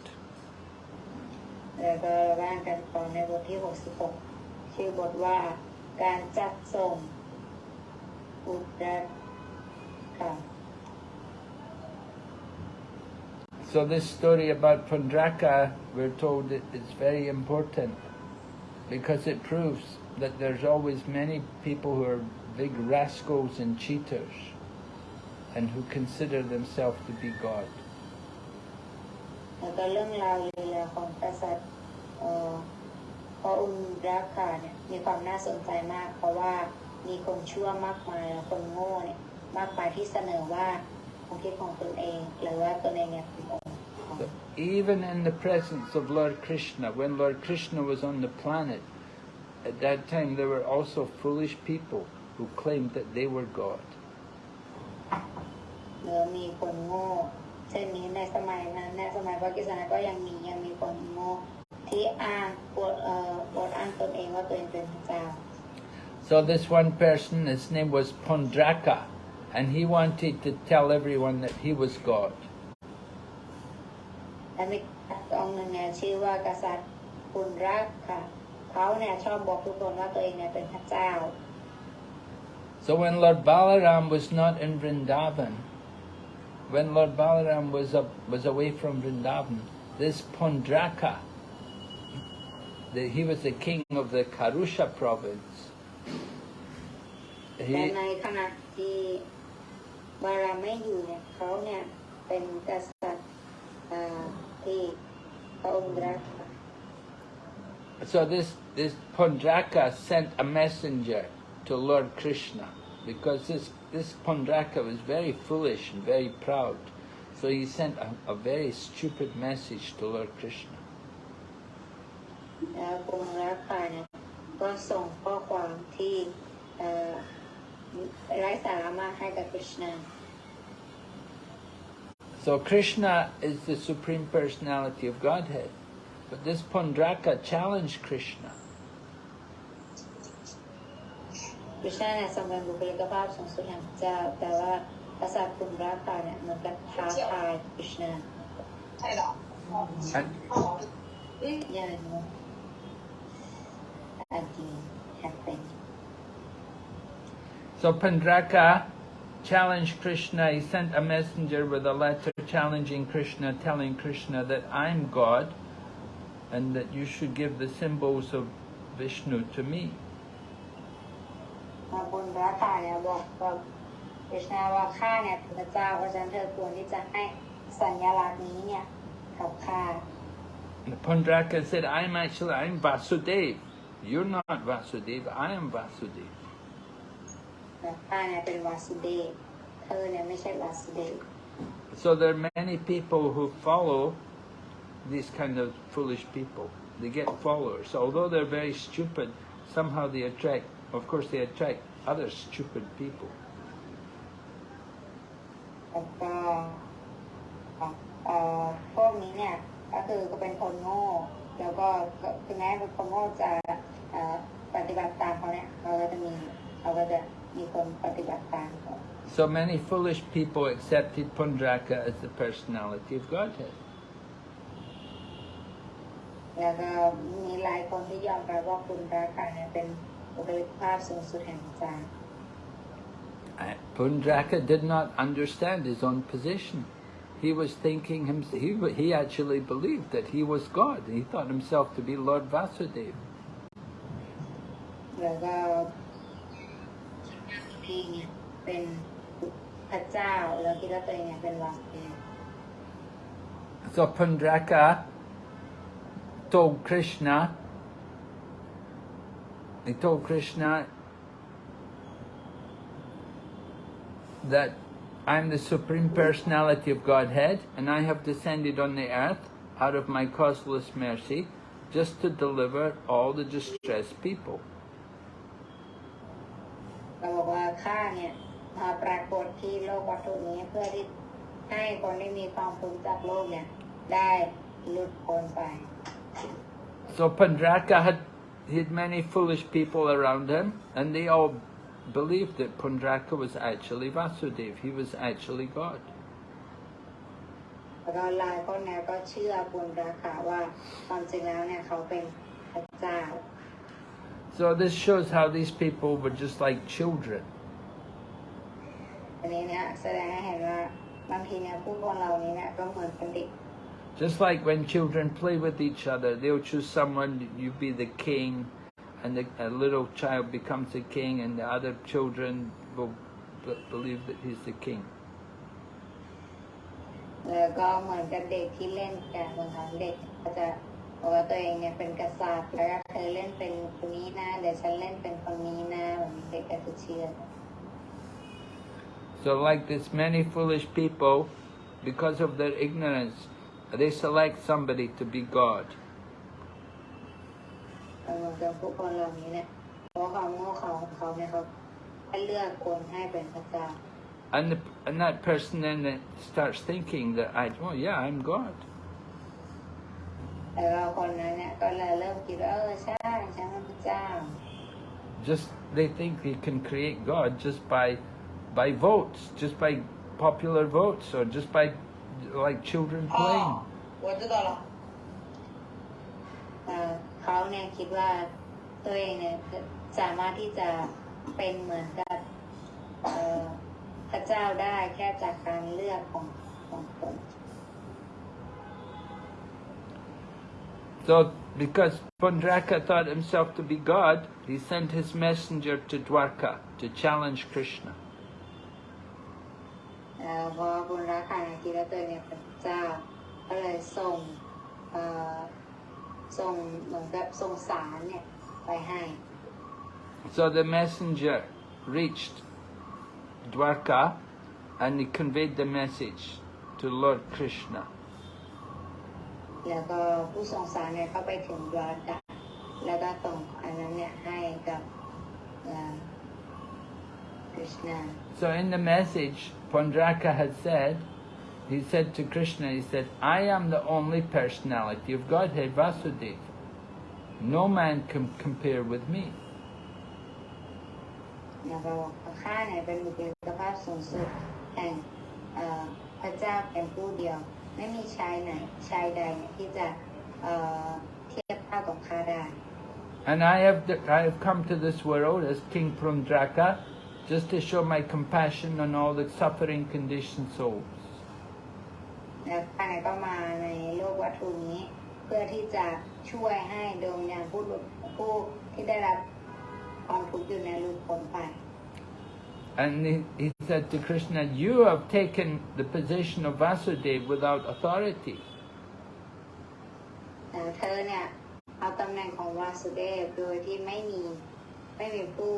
แล้วก็ร่างกันต่อในบทที่ 66 การจัดส่งอุตรค่ะ So this story about Pandraka, we're told it is very important because it proves that there's always many people who are big rascals and cheaters and who consider themselves to be God. แล้วก็เรื่องราวลีลาของกษัตริย์ เอ่อพระอุนราคาเนี่ยมีความน่าสนใจมาก เพราะว่ามีคนชั่วมากมายและคนโง่เนี่ยมากมายที่เสนอว่าความคิดของตนเองหรือว่าตนเองเนี่ยเป็นองค์ของ So even in the presence of Lord Krishna, when Lord Krishna was on the planet, at that time there were also foolish people who claimed that they were God. เมื่อมีคนโง่เช่นนี้ในสมัยนั้นในสมัยพระกิษณะก็ยังมียังมีคนโง่ ที่อ้างปวดเอ่อปวดอ้างตนเองว่าตัวเองเป็นพระเจ้า So this one person, his name was Pondraka, and he wanted to tell everyone that he was God. และมีองค์หนึ่งเนี่ยชื่อว่ากษัตริย์ปุณรักค่ะ เขาเนี่ยชอบบอกทุกคนว่าตัวเองเนี่ยเป็นพระเจ้า So when Lord Balaram was not in Vrindavan, when Lord Balaram was up, was away from Vrindavan, this Pondraka, the, he was the king of the Karusha province. แต่ He, ในขณะที่บาราไม่อยู่เนี่ยเขาเนี่ยเป็นกษัตริย์อ่าที่พระองค์รักค่ะ so this this Pondraka sent a messenger to Lord Krishna because this this Pondraka was very foolish and very proud. So he sent a, a very stupid message to Lord Krishna. แล้วกรมรักป่าเนี่ยก็ส่งข้อความที่ไร้สาระมาให้กับคริชนา So Krishna is the Supreme Personality of Godhead. But this Pundraka challenged Krishna. And, so Pondraka challenged Krishna. He sent a messenger with a letter challenging Krishna, telling Krishna that I'm God and that you should give the symbols of Vishnu to me. มาบุญรักาเนี่ยบอกกับคริชนาว่าข้าเนี่ยเป็นพระเจ้าเพราะฉะนั้นเธอควรที่จะให้สัญลักษณ์นี้เนี่ยกับข้า And Pondraka said, I'm actually, I'm Vasudev. You're not Vasudev, I am Vasudev. แต่ข้าเนี่ยเป็นวาสุเดชเธอเนี่ยไม่ใช่วาสุเดช So there are many people who follow these kind of foolish people. They get followers. Although they're very stupid, somehow they attract, of course, they attract other stupid people. แล้วก็เอ่อพวกนี้เนี่ยก็คือก็เป็นคนโง่ แล้วก็ก็ถึงแม้เป็นคนโง่จะเอ่อปฏิบัติตามเขาเนี่ยเขาก็จะมีเขาก็จะ มีคนปฏิบัติตามเขา So many foolish people accepted Pundraka as the personality of Godhead. แล้วก็มีหลายคนที่ยอมรับว่าคุณราคาเนี่ยเป็นบุคลิกภาพสูงสุดแห่งพระเจ้า Uh, Pundraka did not understand his own position. He was thinking him, he, he actually believed that he was God. He thought himself to be Lord Vasudeva. แล้วก็ พี่เนี่ยเป็นพระเจ้าแล้วคิดว่าตัวเองเนี่ยเป็นวาสุเดช So Pundraka told Krishna, he told Krishna, that I'm the Supreme Personality of Godhead and I have descended on the earth out of my causeless mercy just to deliver all the distressed people. เราบอกว่าข้าเนี่ยมาปรากฏที่โลกวัตถุนี้เพื่อที่ให้คนที่มีความทุกข์จากโลกเนี่ย ได้หลุดพ้นไป So Pandraka had he had many foolish people around him and they all believed that Pundraka was actually Vasudev. He was actually God. แล้วก็หลายคนเนี่ยก็เชื่อบุญราคาว่าความจริงแล้วเนี่ยเขาเป็นพระเจ้า So this shows how these people were just like children. อันนี้เนี่ยแสดงให้เห็นว่าบางทีเนี่ยผู้คนเหล่านี้เนี่ยก็เหมือนเป็นเด็ก Just like when children play with each other, they'll choose someone, you be the king, and the, a little child becomes the king, and the other children will b- believe that he's the king. แล้วก็เหมือนกับเด็กที่เล่นกันบางครั้งเด็กก็จะ บอกว่าตัวเองเนี่ยเป็นกษัตริย์แล้วก็เธอเล่นเป็นคนนี้นะเดี๋ยวฉันเล่นเป็นคนนี้นะแบบนี้เด็กก็จะเชื่อ So like this, many foolish people, because of their ignorance, they select somebody to be God. เหมือนกับผู้คนเหล่านี้เนี่ยเพราะความโง่เขลาของเขาเนี่ยเขาเลือกคนให้เป็นพระเจ้า And, the, and that person then starts thinking that, I, oh yeah, I'm God. แต่เราคนนั้นเนี่ยก็เลยเริ่มคิดว่าเออใช่ฉันเป็นพระเจ้า just they think they can create God just by by votes just by popular votes or just by like children playing เขาเนี่ยคิดว่าตัวเองเนี่ยสามารถที่จะเป็นเหมือนกับพระเจ้าได้แค่จากการเลือกของของคน So because Pundraka thought himself to be God, he sent his messenger to Dwarka to challenge Krishna. เอ่อพอบุญรักค่ะคิดว่าตัวเองเนี่ยเป็นพระเจ้า ก็เลยส่งเอ่อส่งเหมือนกับส่งสารเนี่ยไปให้ So the messenger reached Dwarka and he conveyed the message to Lord Krishna. แล้วก็ผู้ส่งสารเนี่ยเข้าไปถึงดวารกะแล้วก็ส่งอันนั้นเนี่ยให้กับคริชนา So in the message, Pundraka had said, he said to Krishna, he said, I am the only personality of Godhead, Vasudeva. No man can compare with me. แล้วก็บอกว่าข้าเนี่ยเป็นบุคลิกภาพสูงสุดแห่งเอ่อพระเจ้าเป็นผู้เดียว ไม่มีชายไหนชายใดเนี่ยที่จะเอ่อเทียบเท่ากับข้าได้ And I have, I have come to this world as King Pundraka just to show my compassion on all the suffering conditioned souls. แล้วข้าเนี่ยก็มาในโลกวัตถุนี้ เพื่อที่จะช่วยให้ดวงวิญญาณผู้หลุดผู้ที่ได้รับความทุกข์อยู่ในหลุดพ้นไป And he, he said to Krishna, you have taken the position of Vasudeva without authority. เอ่อเธอเนี่ยเอาตำแหน่งของวาสุเดฟโดยที่ไม่มีไม่มีผู้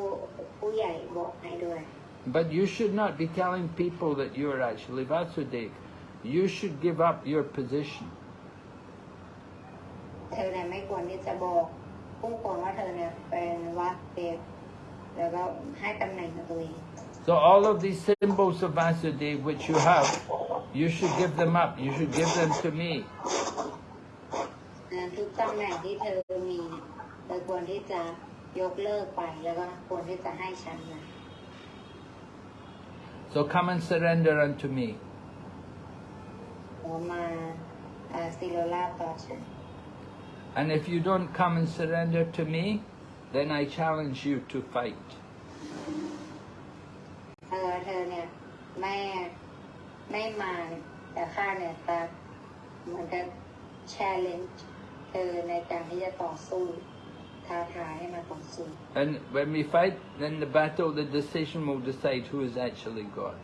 ผู้ใหญ่บอกให้ด้วย But you should not be telling people that you are actually Vasudeva. You should give up your position. เธอเนี่ยไม่ควรที่จะบอกผู้คนว่าเธอเนี่ยเป็นวาสุเดฟแล้วก็ให้ตำแหน่งกับตัวเอง so all of these symbols of Vasudeva which you have, you should give them up. You should give them to me. So come and surrender unto me. And if you don't come and surrender to me, then I challenge you to fight. เออเธอเนี่ยไม่ไม่มาแต่ข้าเนี่ยจะเหมือนกับ challenge เธอในการที่จะต่อสู้ท้าทายให้มาต่อสู้ And when we fight, then the battle, the decision will decide who is actually God.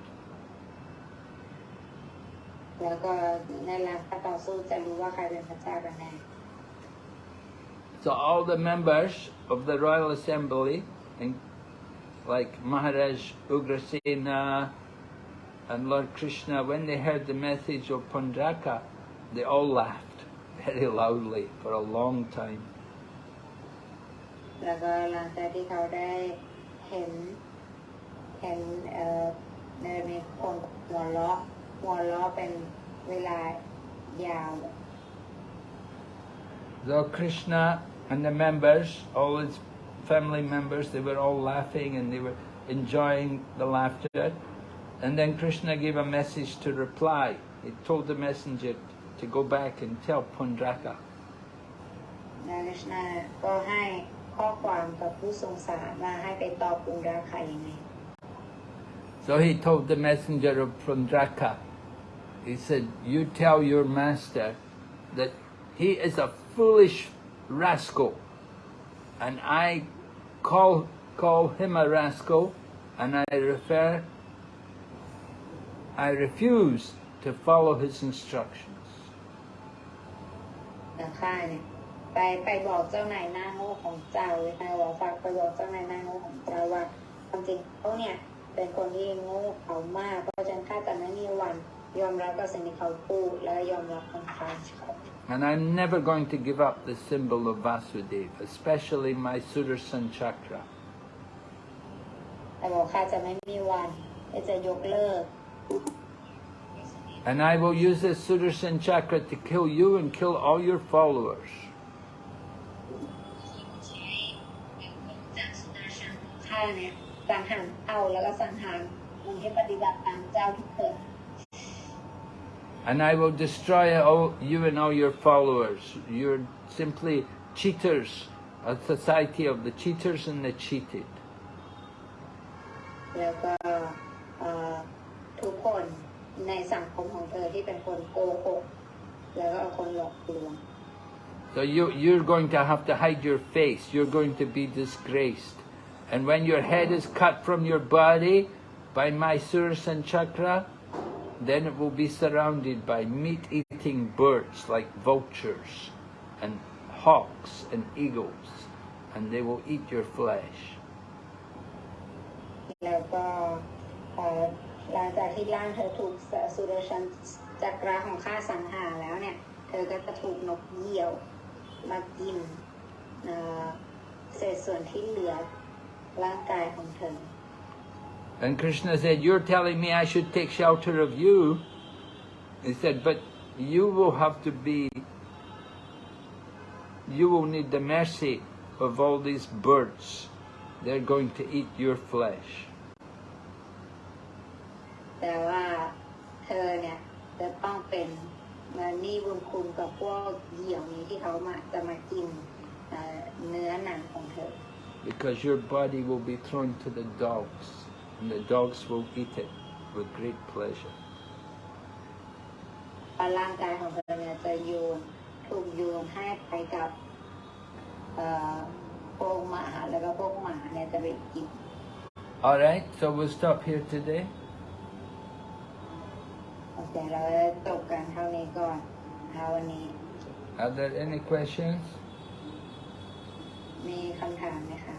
แล้วก็ในหลังการต่อสู้จะรู้ว่าใครเป็นพระเจ้ากันแน่ So all the members of the Royal Assembly, and like Maharaj Ugrasena and Lord Krishna, when they heard the message of Pundraka, they all laughed very loudly for a long time. แล้วก็หลังจากที่เขาได้เห็น เห็นเอ่อในมีคนหัวเราะหัวเราะเป็นเวลายาว So Krishna and the members, all his family members, they were all laughing and they were enjoying the laughter. And then Krishna gave a message to reply. He told the messenger to go back and tell Pundraka. นายกฤษณาก็ให้ข้อความกับผู้ทรงสารว่าให้ไปตอบปุณราคายังไง So he told the messenger of Pundraka, he said, you tell your master that he is a foolish rascal and I call, call him a rascal and I refer, I refuse to follow his instructions. นะข้าเนี่ยไปไปบอกเจ้านายหน้าโง่ของเจ้าเลยนะบอกฝากไปบอกเจ้านายหน้าโง่ของเจ้าว่าความจริงเขาเนี่ยเป็นคนที่โง่เขามากเพราะฉะนั้นข้าจะไม่มีวันยอมรับกับสิ่งที่เขาพูดและยอมรับคำท้าเขา And I'm never going to give up the symbol of Vasudeva, especially my Sudarshan chakra. แต่บอกข้าจะไม่มีวันที่จะยกเลิก And I will use this Sudarshan chakra to kill you and kill all your followers. ข้าเนี่ยสังหารเอาแล้วก็สังหารคนที่ปฏิบัติตามเจ้าทุกคน and I will destroy all, you and all your followers. You're simply cheaters, a society of the cheaters and the cheated. So you, you're going to have to hide your face. You're going to be disgraced. And when your head is cut from your body by my Sudarshan Chakra, then it will be surrounded by meat-eating birds like vultures and hawks and eagles, and they will eat your flesh. แล้วก็เอ่อหลังจากที่ร่างเธอถูกสุรชันจักราของข้าสังหารแล้วเนี่ย เธอก็จะถูกนกเหยี่ยวมากินเอ่อเศษส่วนที่เหลือร่างกายของเธอ And Krishna said, you're telling me I should take shelter of you. He said, but you will have to be, you will need the mercy of all these birds. They're going to eat your flesh. แต่ว่าเธอเนี่ยจะต้องเป็นมานี่บุญคุณกับพวกเหยี่ยวนี้ที่เขามาจะมากินเอ่อเนื้อหนังของเธอ Because your body will be thrown to the dogs, and the dogs will eat it with great pleasure. ว่าร่างกายของเธอเนี่ยจะโยนถูกโยนให้ไปกับเอ่อพวกหมาแล้วก็พวกหมาเนี่ยจะไปกิน Alright, so we'll stop here today. โอเคเราจะจบกันเท่านี้ก่อนนะคะวันนี้ Are there any questions? มีคำถามไหมคะ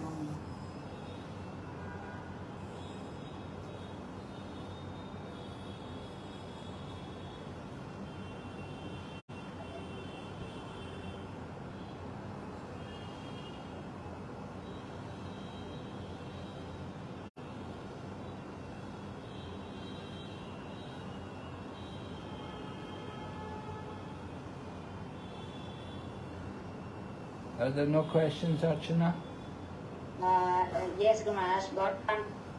Are there no questions, Archana? Uh, yes, Guru Maharaj, God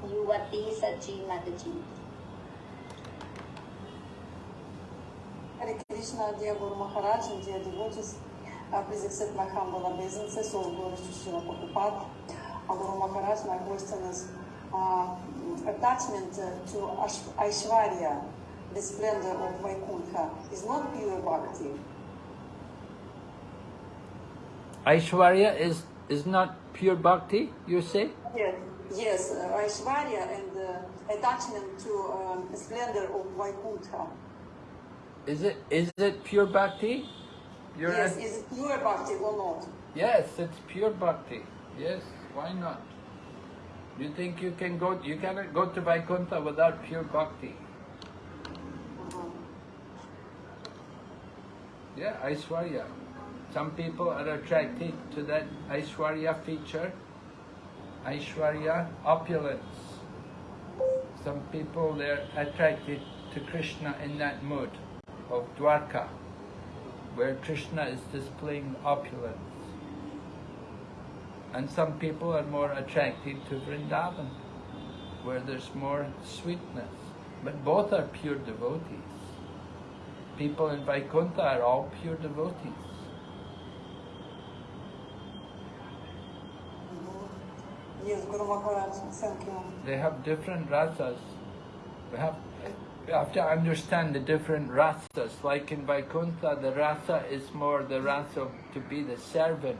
Yuvati Sachi Mataji. Hare Krishna, dear Guru Maharaj and dear devotees, uh, please accept my humble obeisances, all glory to Srila Prabhupada. Uh, Guru Maharaj, my question is uh, attachment uh, to Ash- Aishwarya, the splendor of Vaikuntha, is not pure bhakti. Aishwarya is, is not pure bhakti, you say? Yes, yes. Uh, Aishwarya and uh, attachment to um, splendor of Vaikuntha. Is it, is it pure bhakti? You're yes, is it pure bhakti or not? Yes, it's pure bhakti. Yes, why not? You think you can go, you cannot go to Vaikuntha without pure bhakti. Uh-huh. Yeah, Aishwarya. Some people are attracted to that Aishwarya feature. Aishwarya, opulence. Some people they're attracted to Krishna in that mood of Dwarka, where Krishna is displaying opulence. And some people are more attracted to Vrindavan, where there's more sweetness. But both are pure devotees. People in Vaikuntha are all pure devotees. Yes, Guru Maharaj. They have different rasas. We have, we have to understand the different rasas. Like in Vaikuntha, the rasa is more the rasa to be the servant.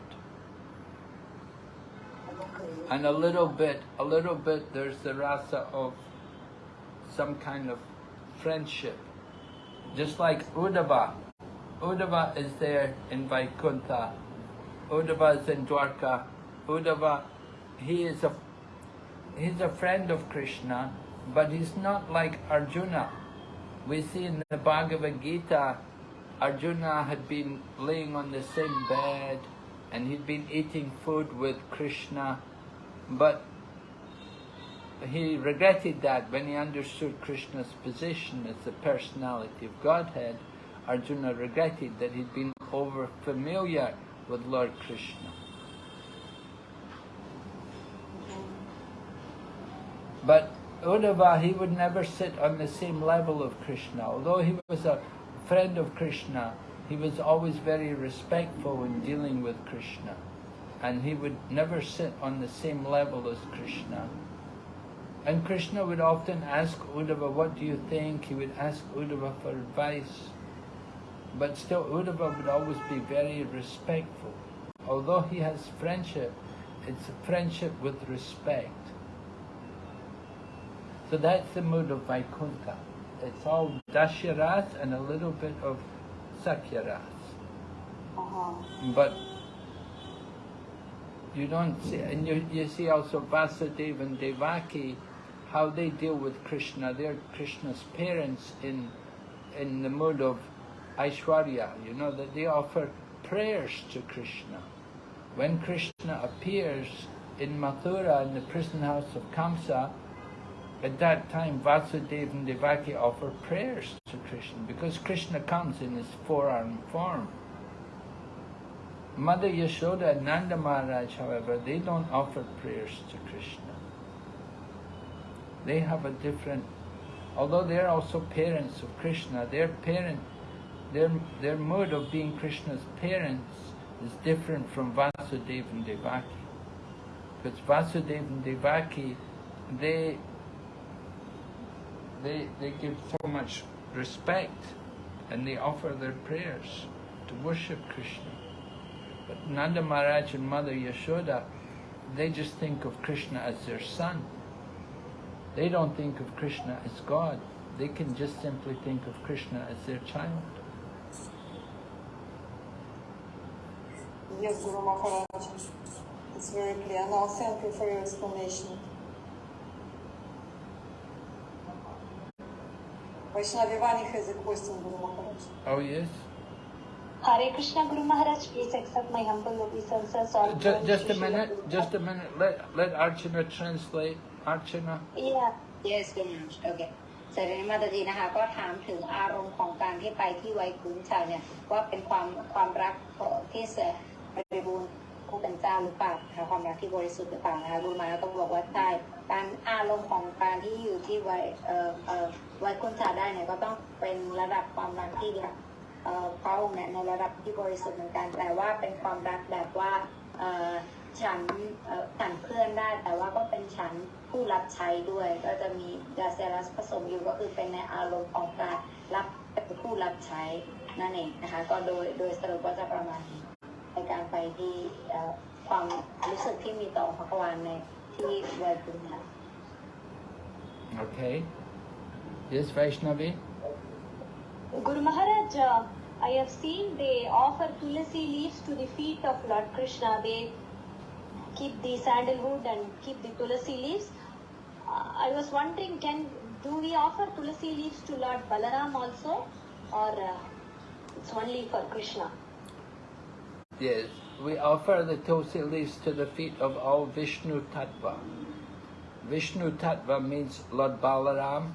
And a little bit, a little bit, there's the rasa of some kind of friendship. Just like Uddhava. Uddhava is there in Vaikuntha. Uddhava is in Dwarka. Uddhava, he is a he's a friend of Krishna, but he's not like Arjuna. We see in the Bhagavad Gita, Arjuna had been laying on the same bed and he'd been eating food with Krishna, but he regretted that when he understood Krishna's position as the personality of Godhead. Arjuna regretted that he'd been over familiar with Lord Krishna. But Uddhava, he would never sit on the same level of Krishna. Although he was a friend of Krishna, he was always very respectful in dealing with Krishna. And he would never sit on the same level as Krishna. And Krishna would often ask Uddhava, what do you think? He would ask Uddhava for advice. But still Uddhava would always be very respectful. Although he has friendship, it's a friendship with respect. So that's the mood of Vaikuntha. It's all Dasya rasa and a little bit of Sakhya rasa. Uh-huh. But you don't see, and you, you see also Vasudeva and Devaki, how they deal with Krishna. They're Krishna's parents in, in the mood of Aishwarya, you know, that they offer prayers to Krishna. When Krishna appears in Mathura, in the prison house of Kamsa, at that time Vasudeva and Devaki offer prayers to Krishna because Krishna comes in his four-armed form. Mother Yashoda and Nanda Maharaj, however, they don't offer prayers to Krishna. They have a different, although they're also parents of Krishna, their parent, their, their mode of being Krishna's parents is different from Vasudeva and Devaki. Because Vasudeva and Devaki, they, they, they give so much respect and they offer their prayers to worship Krishna. But Nanda Maharaj and Mother Yashoda, they just think of Krishna as their son. They don't think of Krishna as God. They can just simply think of Krishna as their child. Yes, Guru Maharaj. It's very clear. Now, thank you for your explanation. Vaishnavi Vani has a question, Guru Maharaj. Oh yes? Hare Krishna Guru Maharaj, please accept my humble obeisances. on Just, just a Srila minute, Prabhupada. just a minute. Let, let Archana translate. Archana. Yeah. Yes คุณโอเคเสร็จนี้มาตาจีนะคะก็ถามถึงอารมณ์ของการที่ไปที่ไวคุนชาเนี่ยว่าเป็นความความรักของที่เสบริบูรณ์ผู้เป็นเจ้าหรือเปล่านะคะความรักที่บริสุทธิ์หรือเปล่านะคะคุณมาแล้วต้องบอกว่าใช่การอารมณ์ของการที่อยู่ที่ไวเอ่อเอ่อ ไวคุนชาได้เนี่ยก็ต้องเป็นระดับความรักที่เนี่ยเอ่อพระองค์เนี่ยในระดับที่บริสุทธิ์เหมือนกัน แต่ว่าเป็นความรักแบบว่าเอ่อฉันเอ่อฉันเพื่อนได้ แต่ว่าก็เป็นฉันผู้รับใช้ด้วย ก็จะมีดาเซรัสผสมอยู่ก็คือเป็นในอารมณ์ของการรับเป็นผู้รับใช้นั่นเองนะคะ ก็โดยโดยสรุปก็จะประมาณนี้ในการไปที่ความรู้สึกที่มีต่อพระกวานในที่เวทุนค่ะ Okay. Yes, Vaishnavi? Guru Maharaj, uh, I have seen they offer tulsi leaves to the feet of Lord Krishna. They keep the sandalwood and keep the tulsi leaves. Uh, I was wondering, can do we offer tulsi leaves to Lord Balaram also, or uh, It's only for Krishna. Yes, we offer the tulsi leaves to the feet of all Vishnu Tattva. Vishnu Tattva means Lord Balaram.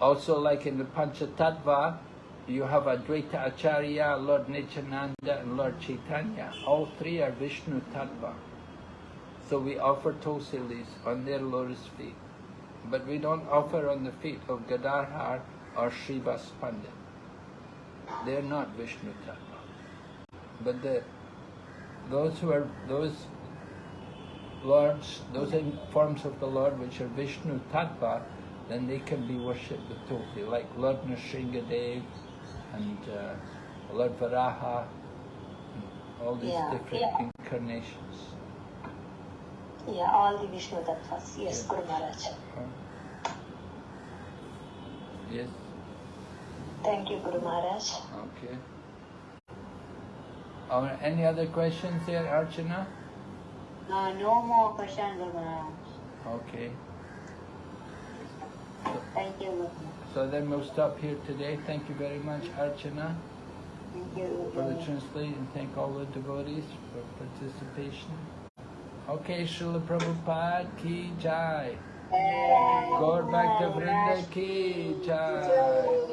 Also, like in the Panchatattva, you have Advaita Acharya, Lord Nityananda, and Lord Chaitanya. All three are Vishnu Tattva. So we offer tulsi on their lotus feet. But we don't offer on the feet of Gadadhar or Srivas Pandit. They're not Vishnu Tattva. But the those who are those lords, those forms of the Lord which are Vishnu Tattva, then they can be worshipped with tulsi, like Lord Nrsingadev and uh, Lord Varaha, and all these Yeah, different yeah. incarnations. Yeah, all the Vishnu Tattvas. Yes, Guru Maharaj. Huh? Yes, Thank you, Guru Maharaj. okay. Are any other questions there, Archana? Uh, no more questions, Guru Maharaj. Okay. Thank you, So then we'll stop here today. Thank you very much, Archana, Thank you. for the translate and thank all the devotees for participation. Okay, Srila Prabhupada ki jai. Gaur Bhakta Vrinda ki jai.